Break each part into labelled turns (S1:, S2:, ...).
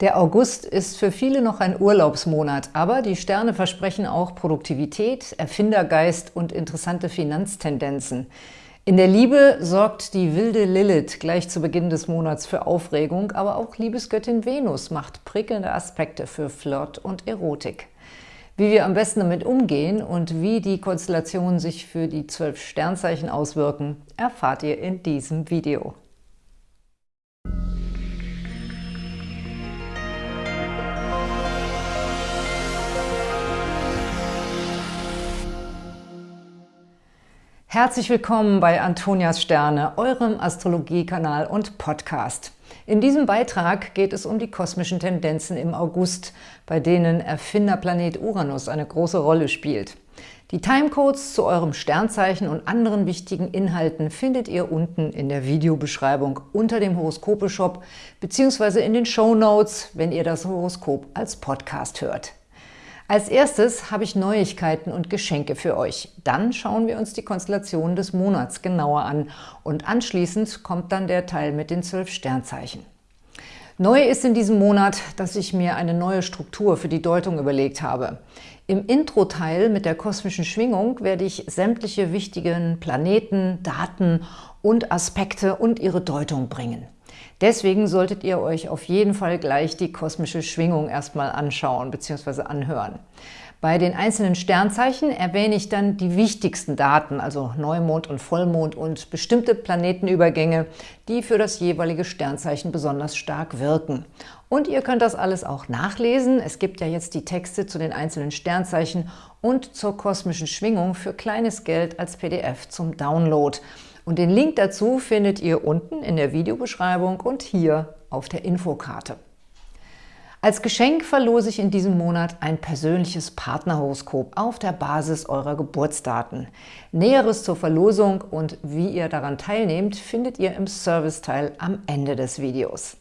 S1: Der August ist für viele noch ein Urlaubsmonat, aber die Sterne versprechen auch Produktivität, Erfindergeist und interessante Finanztendenzen. In der Liebe sorgt die wilde Lilith gleich zu Beginn des Monats für Aufregung, aber auch Liebesgöttin Venus macht prickelnde Aspekte für Flirt und Erotik. Wie wir am besten damit umgehen und wie die Konstellationen sich für die zwölf Sternzeichen auswirken, erfahrt ihr in diesem Video. Herzlich willkommen bei Antonias Sterne, eurem Astrologiekanal und Podcast. In diesem Beitrag geht es um die kosmischen Tendenzen im August, bei denen Erfinderplanet Uranus eine große Rolle spielt. Die Timecodes zu eurem Sternzeichen und anderen wichtigen Inhalten findet ihr unten in der Videobeschreibung unter dem Horoskope-Shop bzw. in den Show Notes, wenn ihr das Horoskop als Podcast hört. Als erstes habe ich Neuigkeiten und Geschenke für euch. Dann schauen wir uns die Konstellationen des Monats genauer an und anschließend kommt dann der Teil mit den zwölf Sternzeichen. Neu ist in diesem Monat, dass ich mir eine neue Struktur für die Deutung überlegt habe. Im Intro-Teil mit der kosmischen Schwingung werde ich sämtliche wichtigen Planeten, Daten und Aspekte und ihre Deutung bringen. Deswegen solltet ihr euch auf jeden Fall gleich die kosmische Schwingung erstmal anschauen bzw. anhören. Bei den einzelnen Sternzeichen erwähne ich dann die wichtigsten Daten, also Neumond und Vollmond und bestimmte Planetenübergänge, die für das jeweilige Sternzeichen besonders stark wirken. Und ihr könnt das alles auch nachlesen. Es gibt ja jetzt die Texte zu den einzelnen Sternzeichen und zur kosmischen Schwingung für kleines Geld als PDF zum Download. Und den Link dazu findet ihr unten in der Videobeschreibung und hier auf der Infokarte. Als Geschenk verlose ich in diesem Monat ein persönliches Partnerhoroskop auf der Basis eurer Geburtsdaten. Näheres zur Verlosung und wie ihr daran teilnehmt, findet ihr im Serviceteil am Ende des Videos.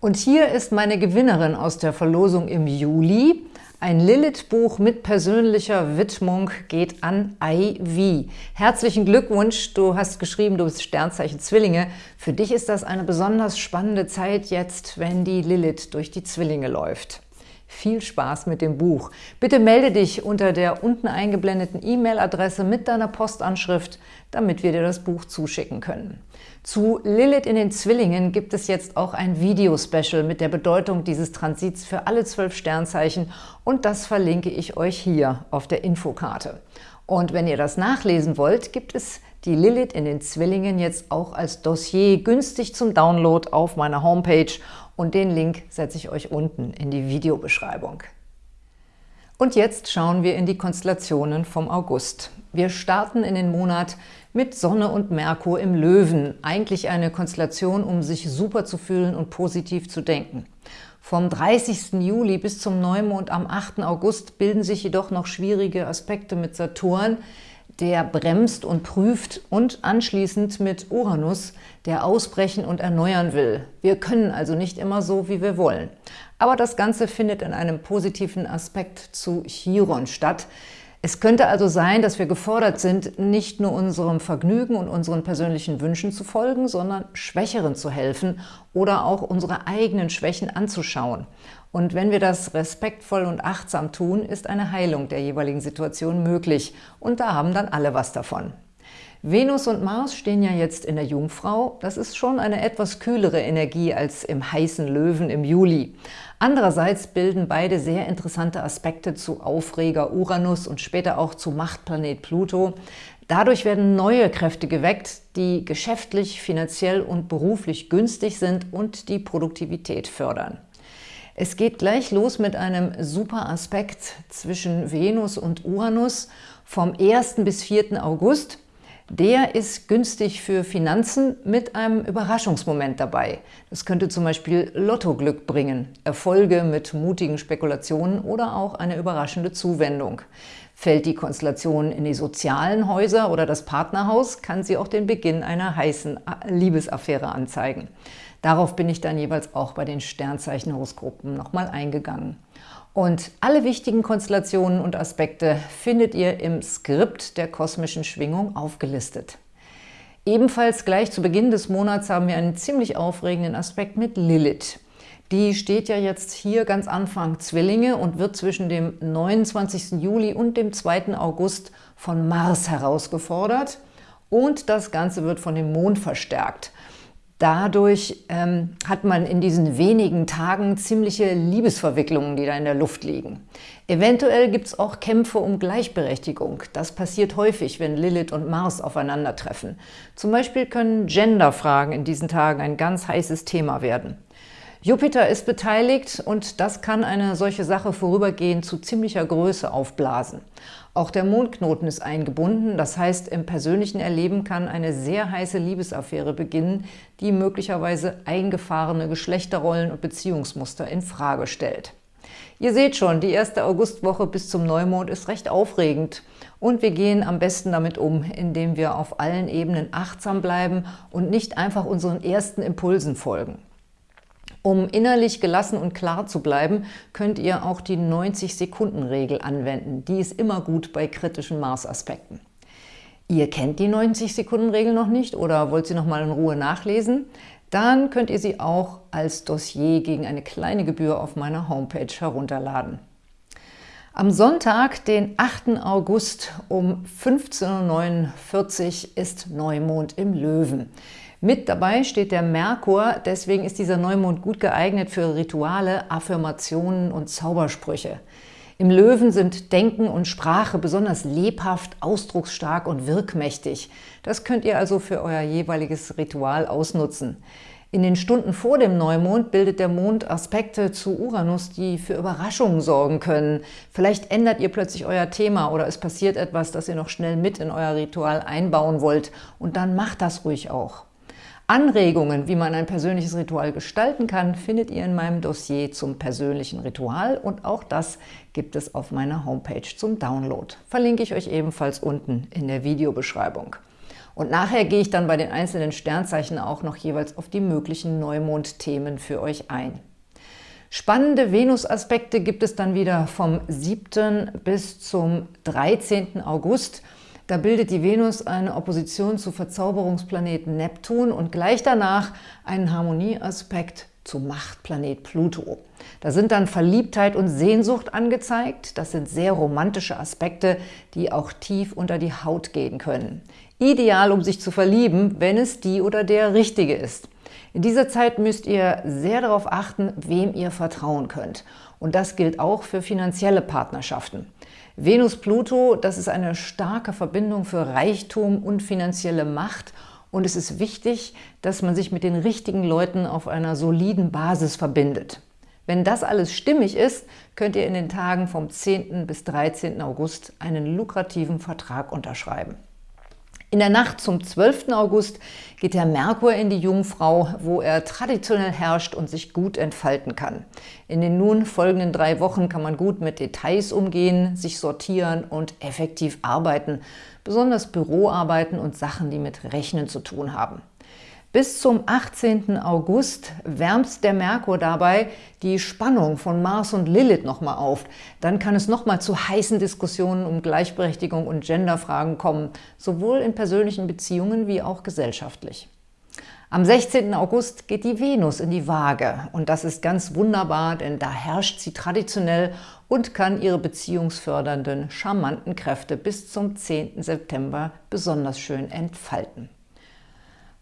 S1: Und hier ist meine Gewinnerin aus der Verlosung im Juli. Ein Lilith-Buch mit persönlicher Widmung geht an Ivy. Herzlichen Glückwunsch, du hast geschrieben, du bist Sternzeichen Zwillinge. Für dich ist das eine besonders spannende Zeit jetzt, wenn die Lilith durch die Zwillinge läuft. Viel Spaß mit dem Buch. Bitte melde dich unter der unten eingeblendeten E-Mail-Adresse mit deiner Postanschrift, damit wir dir das Buch zuschicken können. Zu Lilith in den Zwillingen gibt es jetzt auch ein Video-Special mit der Bedeutung dieses Transits für alle zwölf Sternzeichen und das verlinke ich euch hier auf der Infokarte. Und wenn ihr das nachlesen wollt, gibt es die Lilith in den Zwillingen jetzt auch als Dossier günstig zum Download auf meiner Homepage und den Link setze ich euch unten in die Videobeschreibung. Und jetzt schauen wir in die Konstellationen vom August. Wir starten in den Monat mit Sonne und Merkur im Löwen. Eigentlich eine Konstellation, um sich super zu fühlen und positiv zu denken. Vom 30. Juli bis zum Neumond am 8. August bilden sich jedoch noch schwierige Aspekte mit Saturn, der bremst und prüft und anschließend mit Uranus, der ausbrechen und erneuern will. Wir können also nicht immer so, wie wir wollen. Aber das Ganze findet in einem positiven Aspekt zu Chiron statt. Es könnte also sein, dass wir gefordert sind, nicht nur unserem Vergnügen und unseren persönlichen Wünschen zu folgen, sondern Schwächeren zu helfen oder auch unsere eigenen Schwächen anzuschauen. Und wenn wir das respektvoll und achtsam tun, ist eine Heilung der jeweiligen Situation möglich. Und da haben dann alle was davon. Venus und Mars stehen ja jetzt in der Jungfrau. Das ist schon eine etwas kühlere Energie als im heißen Löwen im Juli. Andererseits bilden beide sehr interessante Aspekte zu Aufreger Uranus und später auch zu Machtplanet Pluto. Dadurch werden neue Kräfte geweckt, die geschäftlich, finanziell und beruflich günstig sind und die Produktivität fördern. Es geht gleich los mit einem super Aspekt zwischen Venus und Uranus vom 1. bis 4. August. Der ist günstig für Finanzen mit einem Überraschungsmoment dabei. Das könnte zum Beispiel Lottoglück bringen, Erfolge mit mutigen Spekulationen oder auch eine überraschende Zuwendung. Fällt die Konstellation in die sozialen Häuser oder das Partnerhaus, kann sie auch den Beginn einer heißen Liebesaffäre anzeigen. Darauf bin ich dann jeweils auch bei den Sternzeichenhoroskopen nochmal eingegangen. Und alle wichtigen Konstellationen und Aspekte findet ihr im Skript der kosmischen Schwingung aufgelistet. Ebenfalls gleich zu Beginn des Monats haben wir einen ziemlich aufregenden Aspekt mit Lilith. Die steht ja jetzt hier ganz Anfang Zwillinge und wird zwischen dem 29. Juli und dem 2. August von Mars herausgefordert. Und das Ganze wird von dem Mond verstärkt. Dadurch ähm, hat man in diesen wenigen Tagen ziemliche Liebesverwicklungen, die da in der Luft liegen. Eventuell gibt es auch Kämpfe um Gleichberechtigung. Das passiert häufig, wenn Lilith und Mars aufeinandertreffen. Zum Beispiel können Genderfragen in diesen Tagen ein ganz heißes Thema werden. Jupiter ist beteiligt und das kann eine solche Sache vorübergehend zu ziemlicher Größe aufblasen. Auch der Mondknoten ist eingebunden, das heißt, im persönlichen Erleben kann eine sehr heiße Liebesaffäre beginnen, die möglicherweise eingefahrene Geschlechterrollen und Beziehungsmuster in Frage stellt. Ihr seht schon, die erste Augustwoche bis zum Neumond ist recht aufregend und wir gehen am besten damit um, indem wir auf allen Ebenen achtsam bleiben und nicht einfach unseren ersten Impulsen folgen. Um innerlich gelassen und klar zu bleiben, könnt ihr auch die 90-Sekunden-Regel anwenden. Die ist immer gut bei kritischen Mars-Aspekten. Ihr kennt die 90-Sekunden-Regel noch nicht oder wollt sie noch mal in Ruhe nachlesen? Dann könnt ihr sie auch als Dossier gegen eine kleine Gebühr auf meiner Homepage herunterladen. Am Sonntag, den 8. August um 15.49 Uhr ist Neumond im Löwen. Mit dabei steht der Merkur, deswegen ist dieser Neumond gut geeignet für Rituale, Affirmationen und Zaubersprüche. Im Löwen sind Denken und Sprache besonders lebhaft, ausdrucksstark und wirkmächtig. Das könnt ihr also für euer jeweiliges Ritual ausnutzen. In den Stunden vor dem Neumond bildet der Mond Aspekte zu Uranus, die für Überraschungen sorgen können. Vielleicht ändert ihr plötzlich euer Thema oder es passiert etwas, das ihr noch schnell mit in euer Ritual einbauen wollt. Und dann macht das ruhig auch. Anregungen, wie man ein persönliches Ritual gestalten kann, findet ihr in meinem Dossier zum persönlichen Ritual und auch das gibt es auf meiner Homepage zum Download. Verlinke ich euch ebenfalls unten in der Videobeschreibung. Und nachher gehe ich dann bei den einzelnen Sternzeichen auch noch jeweils auf die möglichen Neumond-Themen für euch ein. Spannende Venus-Aspekte gibt es dann wieder vom 7. bis zum 13. August – da bildet die Venus eine Opposition zu Verzauberungsplaneten Neptun und gleich danach einen Harmonieaspekt zu Machtplanet Pluto. Da sind dann Verliebtheit und Sehnsucht angezeigt. Das sind sehr romantische Aspekte, die auch tief unter die Haut gehen können. Ideal, um sich zu verlieben, wenn es die oder der Richtige ist. In dieser Zeit müsst ihr sehr darauf achten, wem ihr vertrauen könnt. Und das gilt auch für finanzielle Partnerschaften. Venus-Pluto, das ist eine starke Verbindung für Reichtum und finanzielle Macht und es ist wichtig, dass man sich mit den richtigen Leuten auf einer soliden Basis verbindet. Wenn das alles stimmig ist, könnt ihr in den Tagen vom 10. bis 13. August einen lukrativen Vertrag unterschreiben. In der Nacht zum 12. August geht der Merkur in die Jungfrau, wo er traditionell herrscht und sich gut entfalten kann. In den nun folgenden drei Wochen kann man gut mit Details umgehen, sich sortieren und effektiv arbeiten, besonders Büroarbeiten und Sachen, die mit Rechnen zu tun haben. Bis zum 18. August wärmt der Merkur dabei die Spannung von Mars und Lilith nochmal auf. Dann kann es nochmal zu heißen Diskussionen um Gleichberechtigung und Genderfragen kommen, sowohl in persönlichen Beziehungen wie auch gesellschaftlich. Am 16. August geht die Venus in die Waage und das ist ganz wunderbar, denn da herrscht sie traditionell und kann ihre beziehungsfördernden, charmanten Kräfte bis zum 10. September besonders schön entfalten.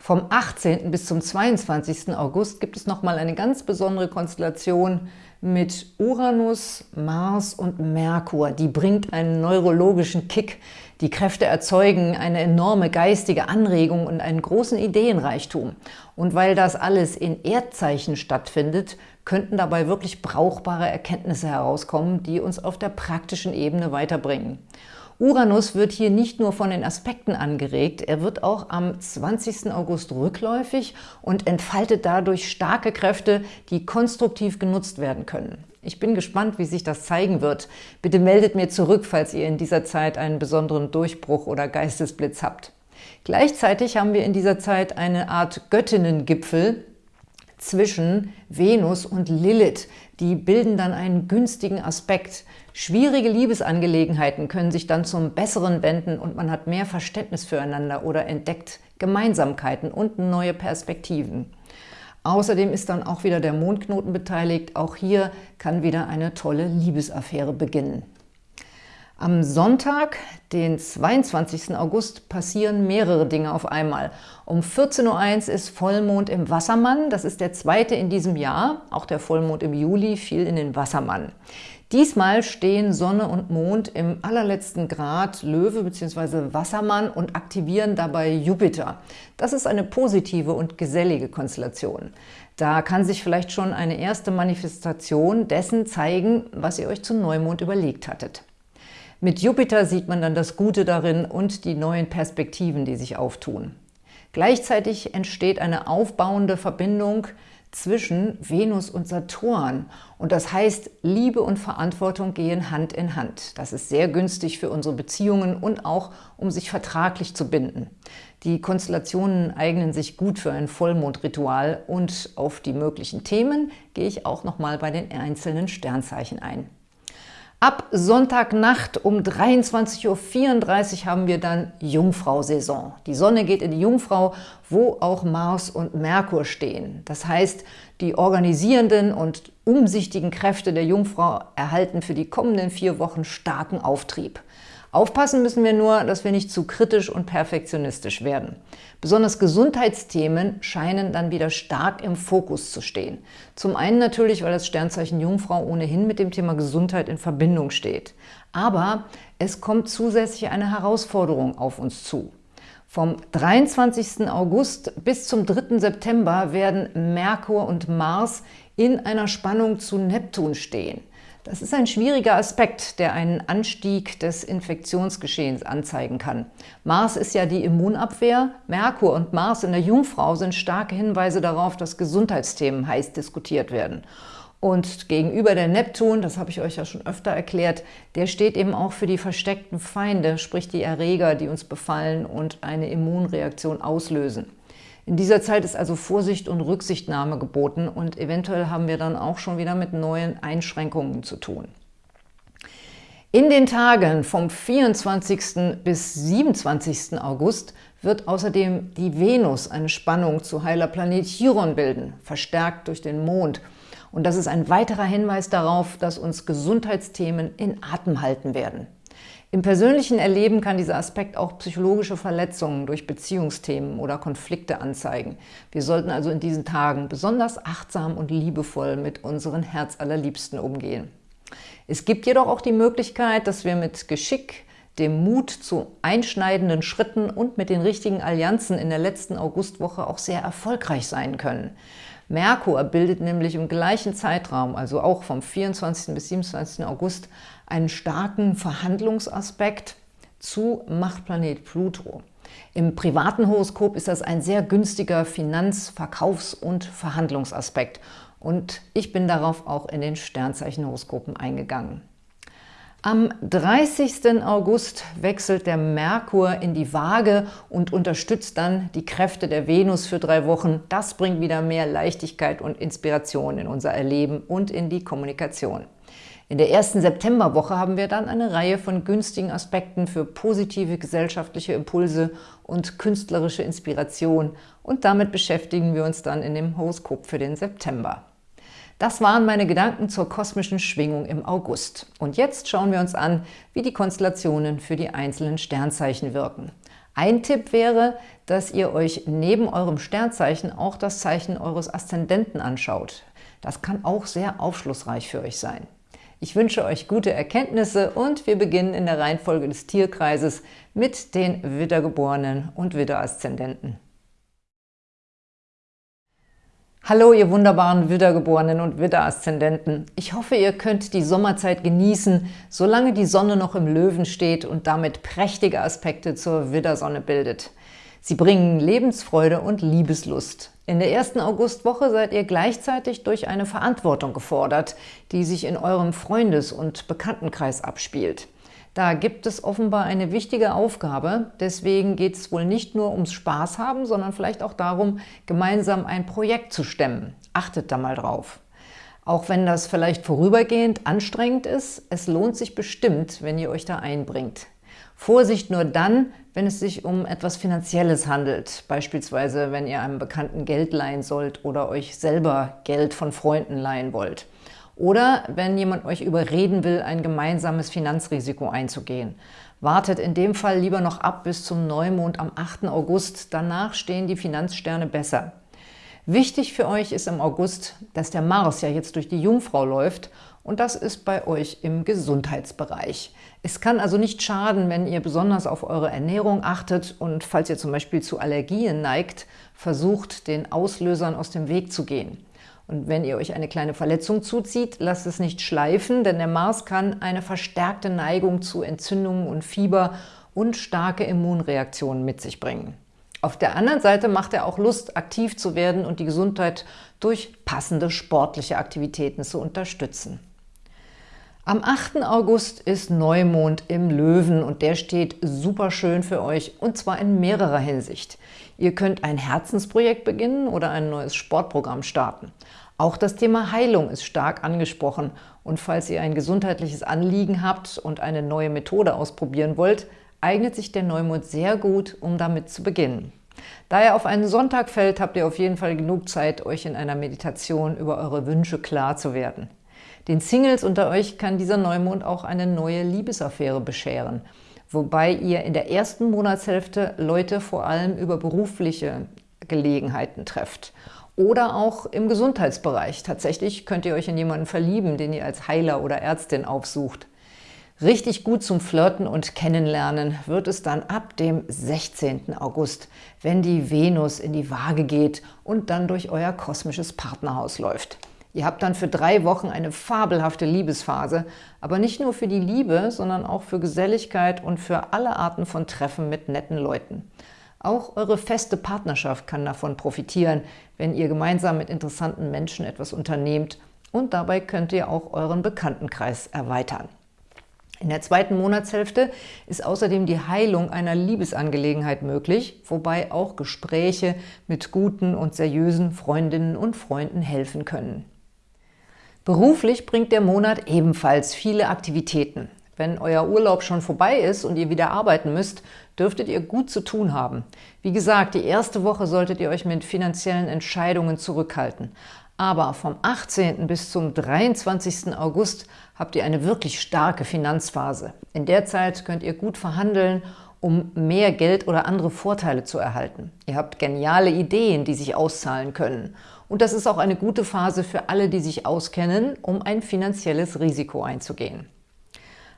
S1: Vom 18. bis zum 22. August gibt es nochmal eine ganz besondere Konstellation mit Uranus, Mars und Merkur. Die bringt einen neurologischen Kick. Die Kräfte erzeugen eine enorme geistige Anregung und einen großen Ideenreichtum. Und weil das alles in Erdzeichen stattfindet, könnten dabei wirklich brauchbare Erkenntnisse herauskommen, die uns auf der praktischen Ebene weiterbringen. Uranus wird hier nicht nur von den Aspekten angeregt, er wird auch am 20. August rückläufig und entfaltet dadurch starke Kräfte, die konstruktiv genutzt werden können. Ich bin gespannt, wie sich das zeigen wird. Bitte meldet mir zurück, falls ihr in dieser Zeit einen besonderen Durchbruch oder Geistesblitz habt. Gleichzeitig haben wir in dieser Zeit eine Art Göttinnengipfel, zwischen Venus und Lilith. Die bilden dann einen günstigen Aspekt. Schwierige Liebesangelegenheiten können sich dann zum Besseren wenden und man hat mehr Verständnis füreinander oder entdeckt Gemeinsamkeiten und neue Perspektiven. Außerdem ist dann auch wieder der Mondknoten beteiligt. Auch hier kann wieder eine tolle Liebesaffäre beginnen. Am Sonntag, den 22. August, passieren mehrere Dinge auf einmal. Um 14.01 Uhr ist Vollmond im Wassermann. Das ist der zweite in diesem Jahr. Auch der Vollmond im Juli fiel in den Wassermann. Diesmal stehen Sonne und Mond im allerletzten Grad Löwe bzw. Wassermann und aktivieren dabei Jupiter. Das ist eine positive und gesellige Konstellation. Da kann sich vielleicht schon eine erste Manifestation dessen zeigen, was ihr euch zum Neumond überlegt hattet. Mit Jupiter sieht man dann das Gute darin und die neuen Perspektiven, die sich auftun. Gleichzeitig entsteht eine aufbauende Verbindung zwischen Venus und Saturn. Und das heißt, Liebe und Verantwortung gehen Hand in Hand. Das ist sehr günstig für unsere Beziehungen und auch, um sich vertraglich zu binden. Die Konstellationen eignen sich gut für ein Vollmondritual und auf die möglichen Themen gehe ich auch nochmal bei den einzelnen Sternzeichen ein. Ab Sonntagnacht um 23.34 Uhr haben wir dann Jungfrau-Saison. Die Sonne geht in die Jungfrau, wo auch Mars und Merkur stehen. Das heißt, die organisierenden und umsichtigen Kräfte der Jungfrau erhalten für die kommenden vier Wochen starken Auftrieb. Aufpassen müssen wir nur, dass wir nicht zu kritisch und perfektionistisch werden. Besonders Gesundheitsthemen scheinen dann wieder stark im Fokus zu stehen. Zum einen natürlich, weil das Sternzeichen Jungfrau ohnehin mit dem Thema Gesundheit in Verbindung steht. Aber es kommt zusätzlich eine Herausforderung auf uns zu. Vom 23. August bis zum 3. September werden Merkur und Mars in einer Spannung zu Neptun stehen. Das ist ein schwieriger Aspekt, der einen Anstieg des Infektionsgeschehens anzeigen kann. Mars ist ja die Immunabwehr. Merkur und Mars in der Jungfrau sind starke Hinweise darauf, dass Gesundheitsthemen heiß diskutiert werden. Und gegenüber der Neptun, das habe ich euch ja schon öfter erklärt, der steht eben auch für die versteckten Feinde, sprich die Erreger, die uns befallen und eine Immunreaktion auslösen. In dieser Zeit ist also Vorsicht und Rücksichtnahme geboten und eventuell haben wir dann auch schon wieder mit neuen Einschränkungen zu tun. In den Tagen vom 24. bis 27. August wird außerdem die Venus eine Spannung zu heiler Planet Chiron bilden, verstärkt durch den Mond. Und das ist ein weiterer Hinweis darauf, dass uns Gesundheitsthemen in Atem halten werden. Im persönlichen Erleben kann dieser Aspekt auch psychologische Verletzungen durch Beziehungsthemen oder Konflikte anzeigen. Wir sollten also in diesen Tagen besonders achtsam und liebevoll mit unseren Herzallerliebsten umgehen. Es gibt jedoch auch die Möglichkeit, dass wir mit Geschick, dem Mut zu einschneidenden Schritten und mit den richtigen Allianzen in der letzten Augustwoche auch sehr erfolgreich sein können. Merkur bildet nämlich im gleichen Zeitraum, also auch vom 24. bis 27. August, einen starken Verhandlungsaspekt zu Machtplanet Pluto. Im privaten Horoskop ist das ein sehr günstiger Finanz-, Verkaufs- und Verhandlungsaspekt. Und ich bin darauf auch in den Sternzeichenhoroskopen eingegangen. Am 30. August wechselt der Merkur in die Waage und unterstützt dann die Kräfte der Venus für drei Wochen. Das bringt wieder mehr Leichtigkeit und Inspiration in unser Erleben und in die Kommunikation. In der ersten Septemberwoche haben wir dann eine Reihe von günstigen Aspekten für positive gesellschaftliche Impulse und künstlerische Inspiration und damit beschäftigen wir uns dann in dem Horoskop für den September. Das waren meine Gedanken zur kosmischen Schwingung im August. Und jetzt schauen wir uns an, wie die Konstellationen für die einzelnen Sternzeichen wirken. Ein Tipp wäre, dass ihr euch neben eurem Sternzeichen auch das Zeichen eures Aszendenten anschaut. Das kann auch sehr aufschlussreich für euch sein. Ich wünsche euch gute Erkenntnisse und wir beginnen in der Reihenfolge des Tierkreises mit den Widdergeborenen und Widderaszendenten. Hallo, ihr wunderbaren Widdergeborenen und Widderaszendenten. Ich hoffe, ihr könnt die Sommerzeit genießen, solange die Sonne noch im Löwen steht und damit prächtige Aspekte zur Widdersonne bildet. Sie bringen Lebensfreude und Liebeslust. In der ersten Augustwoche seid ihr gleichzeitig durch eine Verantwortung gefordert, die sich in eurem Freundes- und Bekanntenkreis abspielt. Da gibt es offenbar eine wichtige Aufgabe. Deswegen geht es wohl nicht nur ums Spaß haben, sondern vielleicht auch darum, gemeinsam ein Projekt zu stemmen. Achtet da mal drauf. Auch wenn das vielleicht vorübergehend anstrengend ist, es lohnt sich bestimmt, wenn ihr euch da einbringt. Vorsicht nur dann, wenn es sich um etwas Finanzielles handelt, beispielsweise wenn ihr einem Bekannten Geld leihen sollt oder euch selber Geld von Freunden leihen wollt. Oder wenn jemand euch überreden will, ein gemeinsames Finanzrisiko einzugehen. Wartet in dem Fall lieber noch ab bis zum Neumond am 8. August, danach stehen die Finanzsterne besser. Wichtig für euch ist im August, dass der Mars ja jetzt durch die Jungfrau läuft und das ist bei euch im Gesundheitsbereich. Es kann also nicht schaden, wenn ihr besonders auf eure Ernährung achtet und falls ihr zum Beispiel zu Allergien neigt, versucht, den Auslösern aus dem Weg zu gehen. Und wenn ihr euch eine kleine Verletzung zuzieht, lasst es nicht schleifen, denn der Mars kann eine verstärkte Neigung zu Entzündungen und Fieber und starke Immunreaktionen mit sich bringen. Auf der anderen Seite macht er auch Lust, aktiv zu werden und die Gesundheit durch passende sportliche Aktivitäten zu unterstützen. Am 8. August ist Neumond im Löwen und der steht super schön für euch und zwar in mehrerer Hinsicht. Ihr könnt ein Herzensprojekt beginnen oder ein neues Sportprogramm starten. Auch das Thema Heilung ist stark angesprochen und falls ihr ein gesundheitliches Anliegen habt und eine neue Methode ausprobieren wollt, eignet sich der Neumond sehr gut, um damit zu beginnen. Da er auf einen Sonntag fällt, habt ihr auf jeden Fall genug Zeit, euch in einer Meditation über eure Wünsche klar zu werden. Den Singles unter euch kann dieser Neumond auch eine neue Liebesaffäre bescheren, wobei ihr in der ersten Monatshälfte Leute vor allem über berufliche Gelegenheiten trefft. Oder auch im Gesundheitsbereich. Tatsächlich könnt ihr euch in jemanden verlieben, den ihr als Heiler oder Ärztin aufsucht. Richtig gut zum Flirten und Kennenlernen wird es dann ab dem 16. August, wenn die Venus in die Waage geht und dann durch euer kosmisches Partnerhaus läuft. Ihr habt dann für drei Wochen eine fabelhafte Liebesphase, aber nicht nur für die Liebe, sondern auch für Geselligkeit und für alle Arten von Treffen mit netten Leuten. Auch eure feste Partnerschaft kann davon profitieren, wenn ihr gemeinsam mit interessanten Menschen etwas unternehmt und dabei könnt ihr auch euren Bekanntenkreis erweitern. In der zweiten Monatshälfte ist außerdem die Heilung einer Liebesangelegenheit möglich, wobei auch Gespräche mit guten und seriösen Freundinnen und Freunden helfen können. Beruflich bringt der Monat ebenfalls viele Aktivitäten. Wenn euer Urlaub schon vorbei ist und ihr wieder arbeiten müsst, dürftet ihr gut zu tun haben. Wie gesagt, die erste Woche solltet ihr euch mit finanziellen Entscheidungen zurückhalten. Aber vom 18. bis zum 23. August habt ihr eine wirklich starke Finanzphase. In der Zeit könnt ihr gut verhandeln, um mehr Geld oder andere Vorteile zu erhalten. Ihr habt geniale Ideen, die sich auszahlen können. Und das ist auch eine gute Phase für alle, die sich auskennen, um ein finanzielles Risiko einzugehen.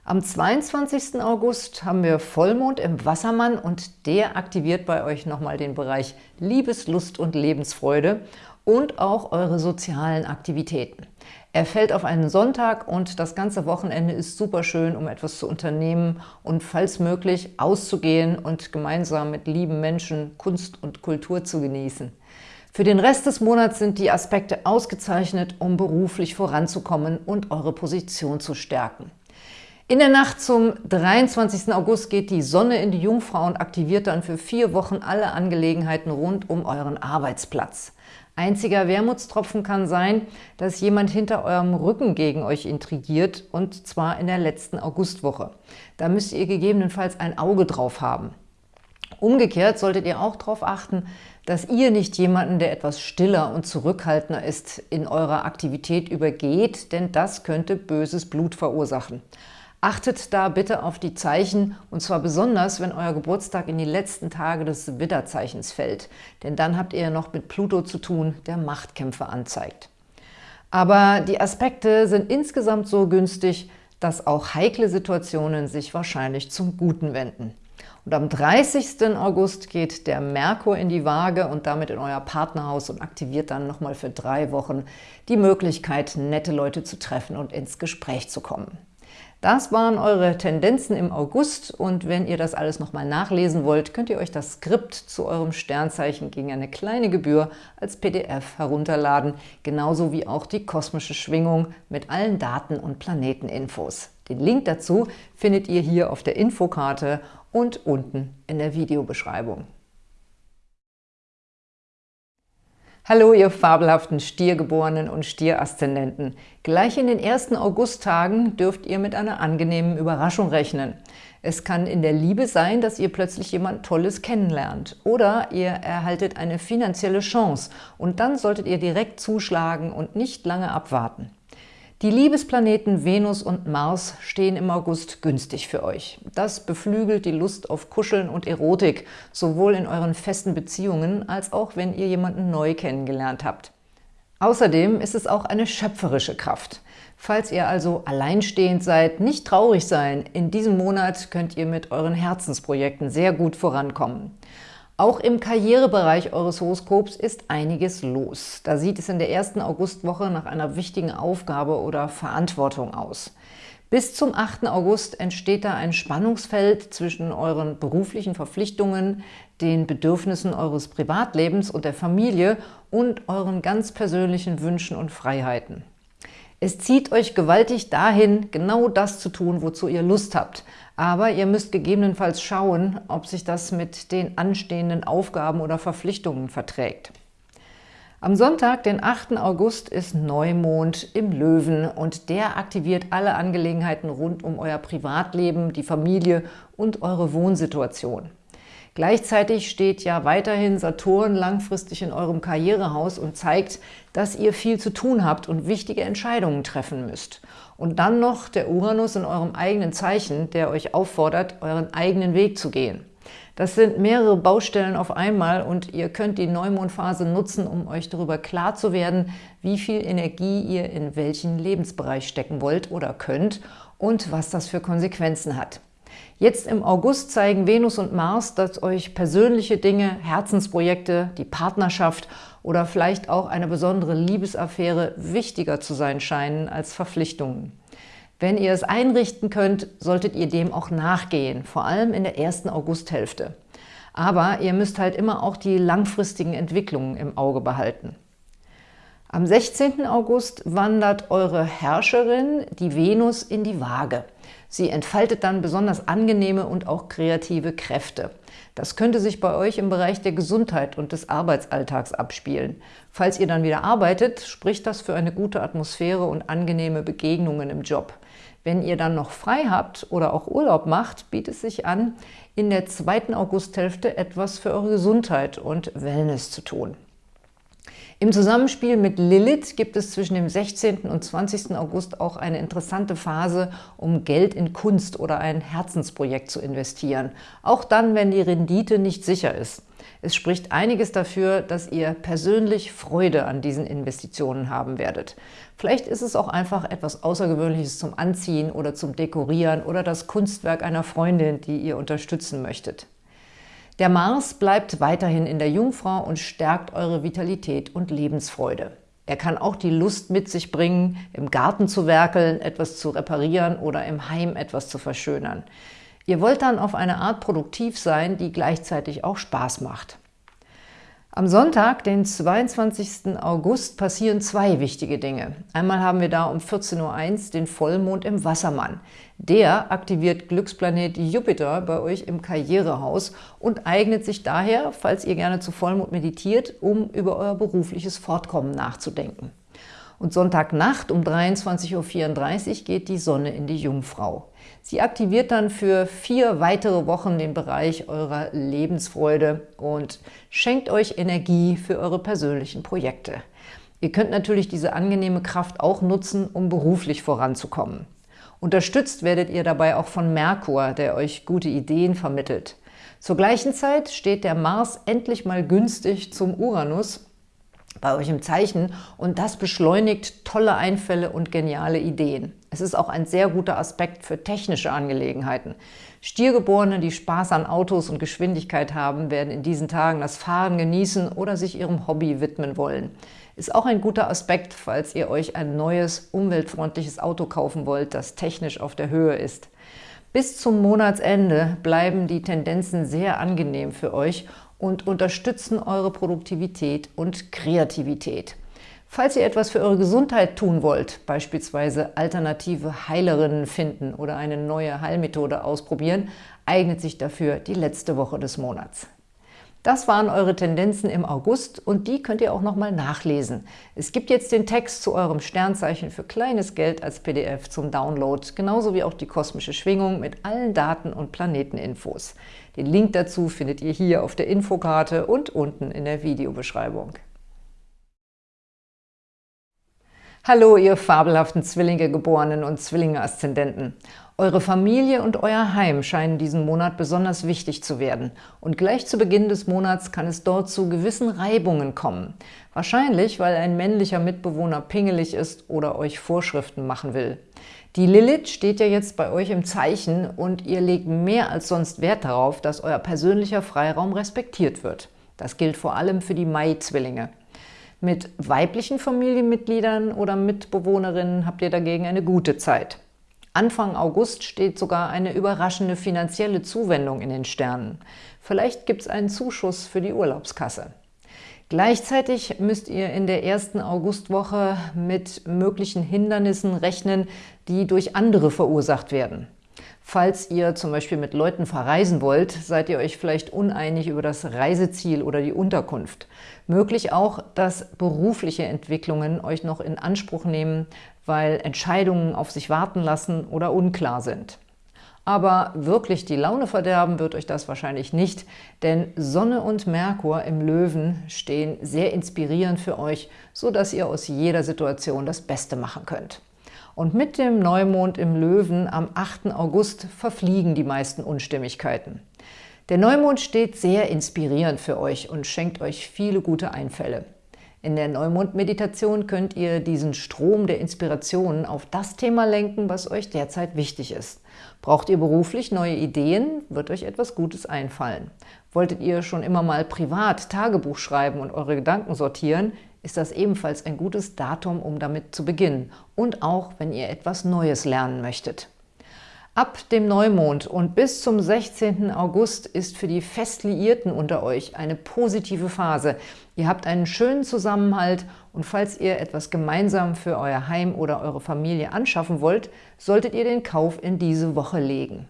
S1: Am 22. August haben wir Vollmond im Wassermann und der aktiviert bei euch nochmal den Bereich Liebeslust und Lebensfreude und auch eure sozialen Aktivitäten. Er fällt auf einen Sonntag und das ganze Wochenende ist super schön, um etwas zu unternehmen und falls möglich auszugehen und gemeinsam mit lieben Menschen Kunst und Kultur zu genießen. Für den Rest des Monats sind die Aspekte ausgezeichnet, um beruflich voranzukommen und eure Position zu stärken. In der Nacht zum 23. August geht die Sonne in die Jungfrau und aktiviert dann für vier Wochen alle Angelegenheiten rund um euren Arbeitsplatz. Einziger Wermutstropfen kann sein, dass jemand hinter eurem Rücken gegen euch intrigiert, und zwar in der letzten Augustwoche. Da müsst ihr gegebenenfalls ein Auge drauf haben. Umgekehrt solltet ihr auch darauf achten, dass ihr nicht jemanden, der etwas stiller und zurückhaltender ist, in eurer Aktivität übergeht, denn das könnte böses Blut verursachen. Achtet da bitte auf die Zeichen, und zwar besonders, wenn euer Geburtstag in die letzten Tage des Widderzeichens fällt, denn dann habt ihr noch mit Pluto zu tun, der Machtkämpfe anzeigt. Aber die Aspekte sind insgesamt so günstig, dass auch heikle Situationen sich wahrscheinlich zum Guten wenden. Und am 30. August geht der Merkur in die Waage und damit in euer Partnerhaus und aktiviert dann nochmal für drei Wochen die Möglichkeit, nette Leute zu treffen und ins Gespräch zu kommen. Das waren eure Tendenzen im August und wenn ihr das alles nochmal nachlesen wollt, könnt ihr euch das Skript zu eurem Sternzeichen gegen eine kleine Gebühr als PDF herunterladen, genauso wie auch die kosmische Schwingung mit allen Daten und Planeteninfos. Den Link dazu findet ihr hier auf der Infokarte und unten in der Videobeschreibung. Hallo, ihr fabelhaften Stiergeborenen und Stieraszendenten. Gleich in den ersten Augusttagen dürft ihr mit einer angenehmen Überraschung rechnen. Es kann in der Liebe sein, dass ihr plötzlich jemand Tolles kennenlernt. Oder ihr erhaltet eine finanzielle Chance und dann solltet ihr direkt zuschlagen und nicht lange abwarten. Die Liebesplaneten Venus und Mars stehen im August günstig für euch. Das beflügelt die Lust auf Kuscheln und Erotik, sowohl in euren festen Beziehungen, als auch wenn ihr jemanden neu kennengelernt habt. Außerdem ist es auch eine schöpferische Kraft. Falls ihr also alleinstehend seid, nicht traurig sein. In diesem Monat könnt ihr mit euren Herzensprojekten sehr gut vorankommen. Auch im Karrierebereich eures Horoskops ist einiges los. Da sieht es in der ersten Augustwoche nach einer wichtigen Aufgabe oder Verantwortung aus. Bis zum 8. August entsteht da ein Spannungsfeld zwischen euren beruflichen Verpflichtungen, den Bedürfnissen eures Privatlebens und der Familie und euren ganz persönlichen Wünschen und Freiheiten. Es zieht euch gewaltig dahin, genau das zu tun, wozu ihr Lust habt. Aber ihr müsst gegebenenfalls schauen, ob sich das mit den anstehenden Aufgaben oder Verpflichtungen verträgt. Am Sonntag, den 8. August, ist Neumond im Löwen und der aktiviert alle Angelegenheiten rund um euer Privatleben, die Familie und eure Wohnsituation. Gleichzeitig steht ja weiterhin Saturn langfristig in eurem Karrierehaus und zeigt, dass ihr viel zu tun habt und wichtige Entscheidungen treffen müsst. Und dann noch der Uranus in eurem eigenen Zeichen, der euch auffordert, euren eigenen Weg zu gehen. Das sind mehrere Baustellen auf einmal und ihr könnt die Neumondphase nutzen, um euch darüber klar zu werden, wie viel Energie ihr in welchen Lebensbereich stecken wollt oder könnt und was das für Konsequenzen hat. Jetzt im August zeigen Venus und Mars, dass euch persönliche Dinge, Herzensprojekte, die Partnerschaft oder vielleicht auch eine besondere Liebesaffäre wichtiger zu sein scheinen als Verpflichtungen. Wenn ihr es einrichten könnt, solltet ihr dem auch nachgehen, vor allem in der ersten Augusthälfte. Aber ihr müsst halt immer auch die langfristigen Entwicklungen im Auge behalten. Am 16. August wandert eure Herrscherin, die Venus, in die Waage. Sie entfaltet dann besonders angenehme und auch kreative Kräfte. Das könnte sich bei euch im Bereich der Gesundheit und des Arbeitsalltags abspielen. Falls ihr dann wieder arbeitet, spricht das für eine gute Atmosphäre und angenehme Begegnungen im Job. Wenn ihr dann noch frei habt oder auch Urlaub macht, bietet es sich an, in der zweiten Augusthälfte etwas für eure Gesundheit und Wellness zu tun. Im Zusammenspiel mit Lilith gibt es zwischen dem 16. und 20. August auch eine interessante Phase, um Geld in Kunst oder ein Herzensprojekt zu investieren. Auch dann, wenn die Rendite nicht sicher ist. Es spricht einiges dafür, dass ihr persönlich Freude an diesen Investitionen haben werdet. Vielleicht ist es auch einfach etwas Außergewöhnliches zum Anziehen oder zum Dekorieren oder das Kunstwerk einer Freundin, die ihr unterstützen möchtet. Der Mars bleibt weiterhin in der Jungfrau und stärkt eure Vitalität und Lebensfreude. Er kann auch die Lust mit sich bringen, im Garten zu werkeln, etwas zu reparieren oder im Heim etwas zu verschönern. Ihr wollt dann auf eine Art produktiv sein, die gleichzeitig auch Spaß macht. Am Sonntag, den 22. August, passieren zwei wichtige Dinge. Einmal haben wir da um 14.01 Uhr den Vollmond im Wassermann. Der aktiviert Glücksplanet Jupiter bei euch im Karrierehaus und eignet sich daher, falls ihr gerne zu Vollmond meditiert, um über euer berufliches Fortkommen nachzudenken. Und Sonntagnacht um 23.34 Uhr geht die Sonne in die Jungfrau. Sie aktiviert dann für vier weitere Wochen den Bereich eurer Lebensfreude und schenkt euch Energie für eure persönlichen Projekte. Ihr könnt natürlich diese angenehme Kraft auch nutzen, um beruflich voranzukommen. Unterstützt werdet ihr dabei auch von Merkur, der euch gute Ideen vermittelt. Zur gleichen Zeit steht der Mars endlich mal günstig zum Uranus bei euch im Zeichen und das beschleunigt tolle Einfälle und geniale Ideen. Es ist auch ein sehr guter Aspekt für technische Angelegenheiten. Stiergeborene, die Spaß an Autos und Geschwindigkeit haben, werden in diesen Tagen das Fahren genießen oder sich ihrem Hobby widmen wollen. Ist auch ein guter Aspekt, falls ihr euch ein neues, umweltfreundliches Auto kaufen wollt, das technisch auf der Höhe ist. Bis zum Monatsende bleiben die Tendenzen sehr angenehm für euch und unterstützen eure Produktivität und Kreativität. Falls ihr etwas für eure Gesundheit tun wollt, beispielsweise alternative Heilerinnen finden oder eine neue Heilmethode ausprobieren, eignet sich dafür die letzte Woche des Monats. Das waren eure Tendenzen im August und die könnt ihr auch nochmal nachlesen. Es gibt jetzt den Text zu eurem Sternzeichen für kleines Geld als PDF zum Download, genauso wie auch die kosmische Schwingung mit allen Daten und Planeteninfos. Den Link dazu findet ihr hier auf der Infokarte und unten in der Videobeschreibung. Hallo, ihr fabelhaften Zwillinge-Geborenen und Zwillinge-Aszendenten. Eure Familie und euer Heim scheinen diesen Monat besonders wichtig zu werden. Und gleich zu Beginn des Monats kann es dort zu gewissen Reibungen kommen. Wahrscheinlich, weil ein männlicher Mitbewohner pingelig ist oder euch Vorschriften machen will. Die Lilith steht ja jetzt bei euch im Zeichen und ihr legt mehr als sonst Wert darauf, dass euer persönlicher Freiraum respektiert wird. Das gilt vor allem für die Mai-Zwillinge. Mit weiblichen Familienmitgliedern oder Mitbewohnerinnen habt ihr dagegen eine gute Zeit. Anfang August steht sogar eine überraschende finanzielle Zuwendung in den Sternen. Vielleicht gibt es einen Zuschuss für die Urlaubskasse. Gleichzeitig müsst ihr in der ersten Augustwoche mit möglichen Hindernissen rechnen, die durch andere verursacht werden. Falls ihr zum Beispiel mit Leuten verreisen wollt, seid ihr euch vielleicht uneinig über das Reiseziel oder die Unterkunft. Möglich auch, dass berufliche Entwicklungen euch noch in Anspruch nehmen, weil Entscheidungen auf sich warten lassen oder unklar sind. Aber wirklich die Laune verderben wird euch das wahrscheinlich nicht, denn Sonne und Merkur im Löwen stehen sehr inspirierend für euch, sodass ihr aus jeder Situation das Beste machen könnt. Und mit dem Neumond im Löwen am 8. August verfliegen die meisten Unstimmigkeiten. Der Neumond steht sehr inspirierend für euch und schenkt euch viele gute Einfälle. In der Neumond-Meditation könnt ihr diesen Strom der Inspirationen auf das Thema lenken, was euch derzeit wichtig ist. Braucht ihr beruflich neue Ideen, wird euch etwas Gutes einfallen. Wolltet ihr schon immer mal privat Tagebuch schreiben und eure Gedanken sortieren, ist das ebenfalls ein gutes Datum, um damit zu beginnen und auch, wenn ihr etwas Neues lernen möchtet. Ab dem Neumond und bis zum 16. August ist für die Festliierten unter euch eine positive Phase. Ihr habt einen schönen Zusammenhalt und falls ihr etwas gemeinsam für euer Heim oder eure Familie anschaffen wollt, solltet ihr den Kauf in diese Woche legen.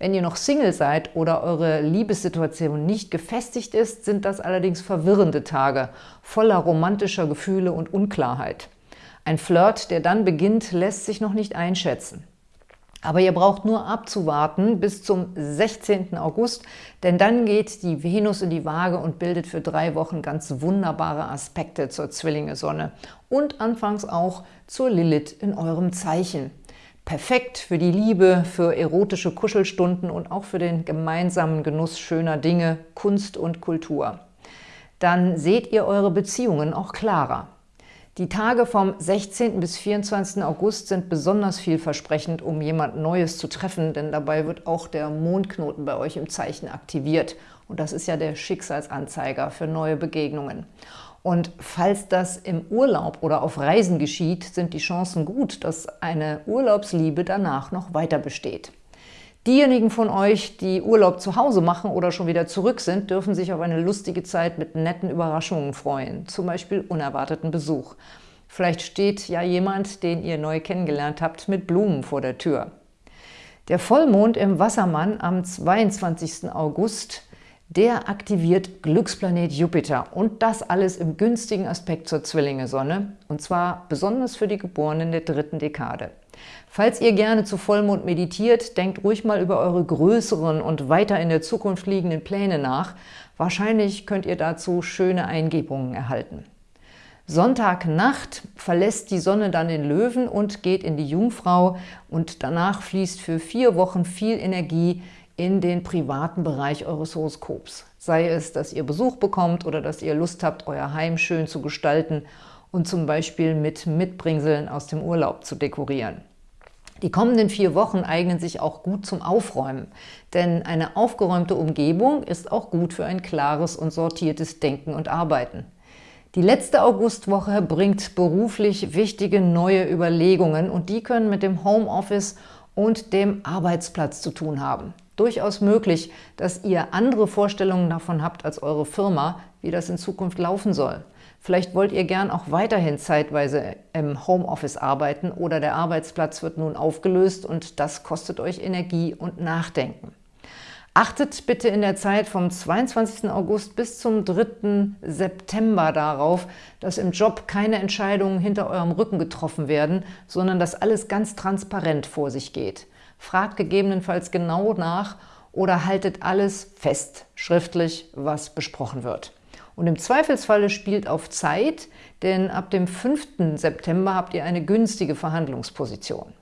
S1: Wenn ihr noch Single seid oder eure Liebessituation nicht gefestigt ist, sind das allerdings verwirrende Tage, voller romantischer Gefühle und Unklarheit. Ein Flirt, der dann beginnt, lässt sich noch nicht einschätzen. Aber ihr braucht nur abzuwarten bis zum 16. August, denn dann geht die Venus in die Waage und bildet für drei Wochen ganz wunderbare Aspekte zur Zwillinge-Sonne und anfangs auch zur Lilith in eurem Zeichen. Perfekt für die Liebe, für erotische Kuschelstunden und auch für den gemeinsamen Genuss schöner Dinge, Kunst und Kultur. Dann seht ihr eure Beziehungen auch klarer. Die Tage vom 16. bis 24. August sind besonders vielversprechend, um jemand Neues zu treffen, denn dabei wird auch der Mondknoten bei euch im Zeichen aktiviert. Und das ist ja der Schicksalsanzeiger für neue Begegnungen. Und falls das im Urlaub oder auf Reisen geschieht, sind die Chancen gut, dass eine Urlaubsliebe danach noch weiter besteht. Diejenigen von euch, die Urlaub zu Hause machen oder schon wieder zurück sind, dürfen sich auf eine lustige Zeit mit netten Überraschungen freuen, zum Beispiel unerwarteten Besuch. Vielleicht steht ja jemand, den ihr neu kennengelernt habt, mit Blumen vor der Tür. Der Vollmond im Wassermann am 22. August der aktiviert Glücksplanet Jupiter und das alles im günstigen Aspekt zur Zwillinge-Sonne und zwar besonders für die Geborenen der dritten Dekade. Falls ihr gerne zu Vollmond meditiert, denkt ruhig mal über eure größeren und weiter in der Zukunft liegenden Pläne nach. Wahrscheinlich könnt ihr dazu schöne Eingebungen erhalten. Sonntagnacht verlässt die Sonne dann den Löwen und geht in die Jungfrau und danach fließt für vier Wochen viel Energie in den privaten Bereich eures Horoskops. Sei es, dass ihr Besuch bekommt oder dass ihr Lust habt, euer Heim schön zu gestalten und zum Beispiel mit Mitbringseln aus dem Urlaub zu dekorieren. Die kommenden vier Wochen eignen sich auch gut zum Aufräumen, denn eine aufgeräumte Umgebung ist auch gut für ein klares und sortiertes Denken und Arbeiten. Die letzte Augustwoche bringt beruflich wichtige neue Überlegungen und die können mit dem Homeoffice und dem Arbeitsplatz zu tun haben durchaus möglich, dass ihr andere Vorstellungen davon habt als eure Firma, wie das in Zukunft laufen soll. Vielleicht wollt ihr gern auch weiterhin zeitweise im Homeoffice arbeiten oder der Arbeitsplatz wird nun aufgelöst und das kostet euch Energie und Nachdenken. Achtet bitte in der Zeit vom 22. August bis zum 3. September darauf, dass im Job keine Entscheidungen hinter eurem Rücken getroffen werden, sondern dass alles ganz transparent vor sich geht. Fragt gegebenenfalls genau nach oder haltet alles fest, schriftlich, was besprochen wird. Und im Zweifelsfalle spielt auf Zeit, denn ab dem 5. September habt ihr eine günstige Verhandlungsposition.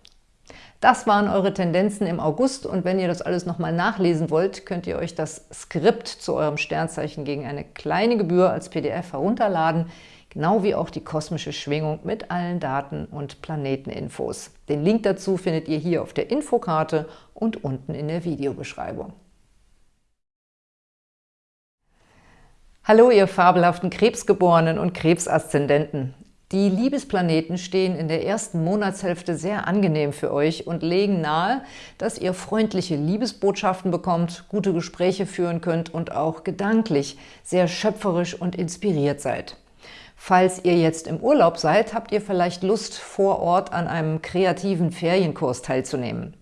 S1: Das waren eure Tendenzen im August und wenn ihr das alles nochmal nachlesen wollt, könnt ihr euch das Skript zu eurem Sternzeichen gegen eine kleine Gebühr als PDF herunterladen, genau wie auch die kosmische Schwingung mit allen Daten und Planeteninfos. Den Link dazu findet ihr hier auf der Infokarte und unten in der Videobeschreibung. Hallo, ihr fabelhaften Krebsgeborenen und Krebsaszendenten! Die Liebesplaneten stehen in der ersten Monatshälfte sehr angenehm für euch und legen nahe, dass ihr freundliche Liebesbotschaften bekommt, gute Gespräche führen könnt und auch gedanklich sehr schöpferisch und inspiriert seid. Falls ihr jetzt im Urlaub seid, habt ihr vielleicht Lust, vor Ort an einem kreativen Ferienkurs teilzunehmen.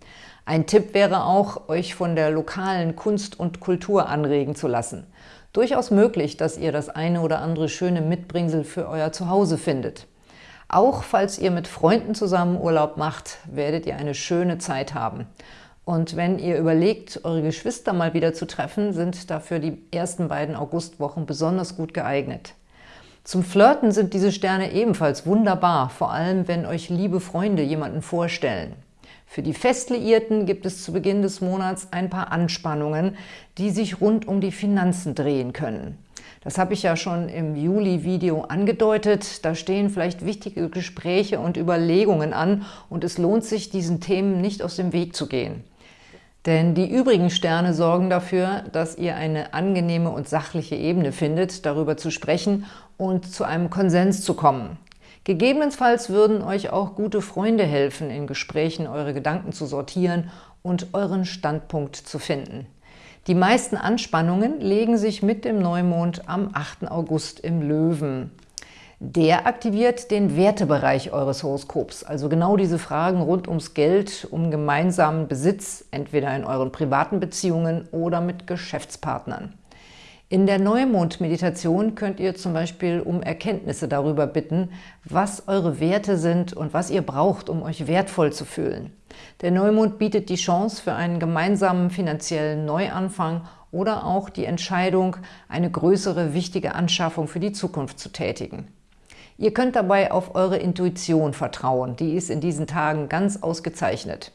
S1: Ein Tipp wäre auch, euch von der lokalen Kunst und Kultur anregen zu lassen – Durchaus möglich, dass ihr das eine oder andere schöne Mitbringsel für euer Zuhause findet. Auch falls ihr mit Freunden zusammen Urlaub macht, werdet ihr eine schöne Zeit haben. Und wenn ihr überlegt, eure Geschwister mal wieder zu treffen, sind dafür die ersten beiden Augustwochen besonders gut geeignet. Zum Flirten sind diese Sterne ebenfalls wunderbar, vor allem wenn euch liebe Freunde jemanden vorstellen. Für die Festliierten gibt es zu Beginn des Monats ein paar Anspannungen, die sich rund um die Finanzen drehen können. Das habe ich ja schon im Juli-Video angedeutet. Da stehen vielleicht wichtige Gespräche und Überlegungen an und es lohnt sich, diesen Themen nicht aus dem Weg zu gehen. Denn die übrigen Sterne sorgen dafür, dass ihr eine angenehme und sachliche Ebene findet, darüber zu sprechen und zu einem Konsens zu kommen. Gegebenenfalls würden euch auch gute Freunde helfen, in Gesprächen eure Gedanken zu sortieren und euren Standpunkt zu finden. Die meisten Anspannungen legen sich mit dem Neumond am 8. August im Löwen. Der aktiviert den Wertebereich eures Horoskops, also genau diese Fragen rund ums Geld, um gemeinsamen Besitz, entweder in euren privaten Beziehungen oder mit Geschäftspartnern. In der Neumond-Meditation könnt ihr zum Beispiel um Erkenntnisse darüber bitten, was eure Werte sind und was ihr braucht, um euch wertvoll zu fühlen. Der Neumond bietet die Chance für einen gemeinsamen finanziellen Neuanfang oder auch die Entscheidung, eine größere, wichtige Anschaffung für die Zukunft zu tätigen. Ihr könnt dabei auf eure Intuition vertrauen, die ist in diesen Tagen ganz ausgezeichnet.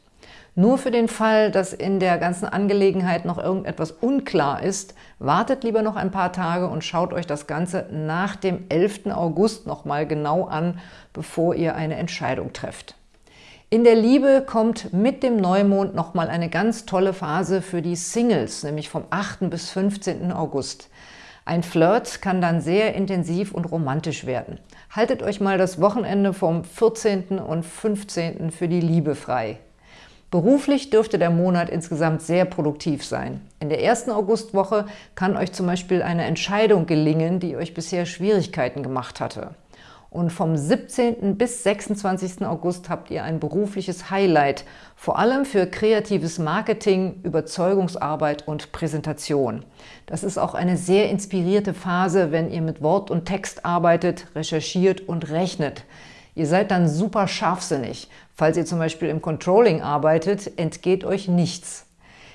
S1: Nur für den Fall, dass in der ganzen Angelegenheit noch irgendetwas unklar ist, wartet lieber noch ein paar Tage und schaut euch das Ganze nach dem 11. August nochmal genau an, bevor ihr eine Entscheidung trefft. In der Liebe kommt mit dem Neumond nochmal eine ganz tolle Phase für die Singles, nämlich vom 8. bis 15. August. Ein Flirt kann dann sehr intensiv und romantisch werden. Haltet euch mal das Wochenende vom 14. und 15. für die Liebe frei. Beruflich dürfte der Monat insgesamt sehr produktiv sein. In der ersten Augustwoche kann euch zum Beispiel eine Entscheidung gelingen, die euch bisher Schwierigkeiten gemacht hatte. Und vom 17. bis 26. August habt ihr ein berufliches Highlight, vor allem für kreatives Marketing, Überzeugungsarbeit und Präsentation. Das ist auch eine sehr inspirierte Phase, wenn ihr mit Wort und Text arbeitet, recherchiert und rechnet. Ihr seid dann super scharfsinnig. Falls ihr zum Beispiel im Controlling arbeitet, entgeht euch nichts.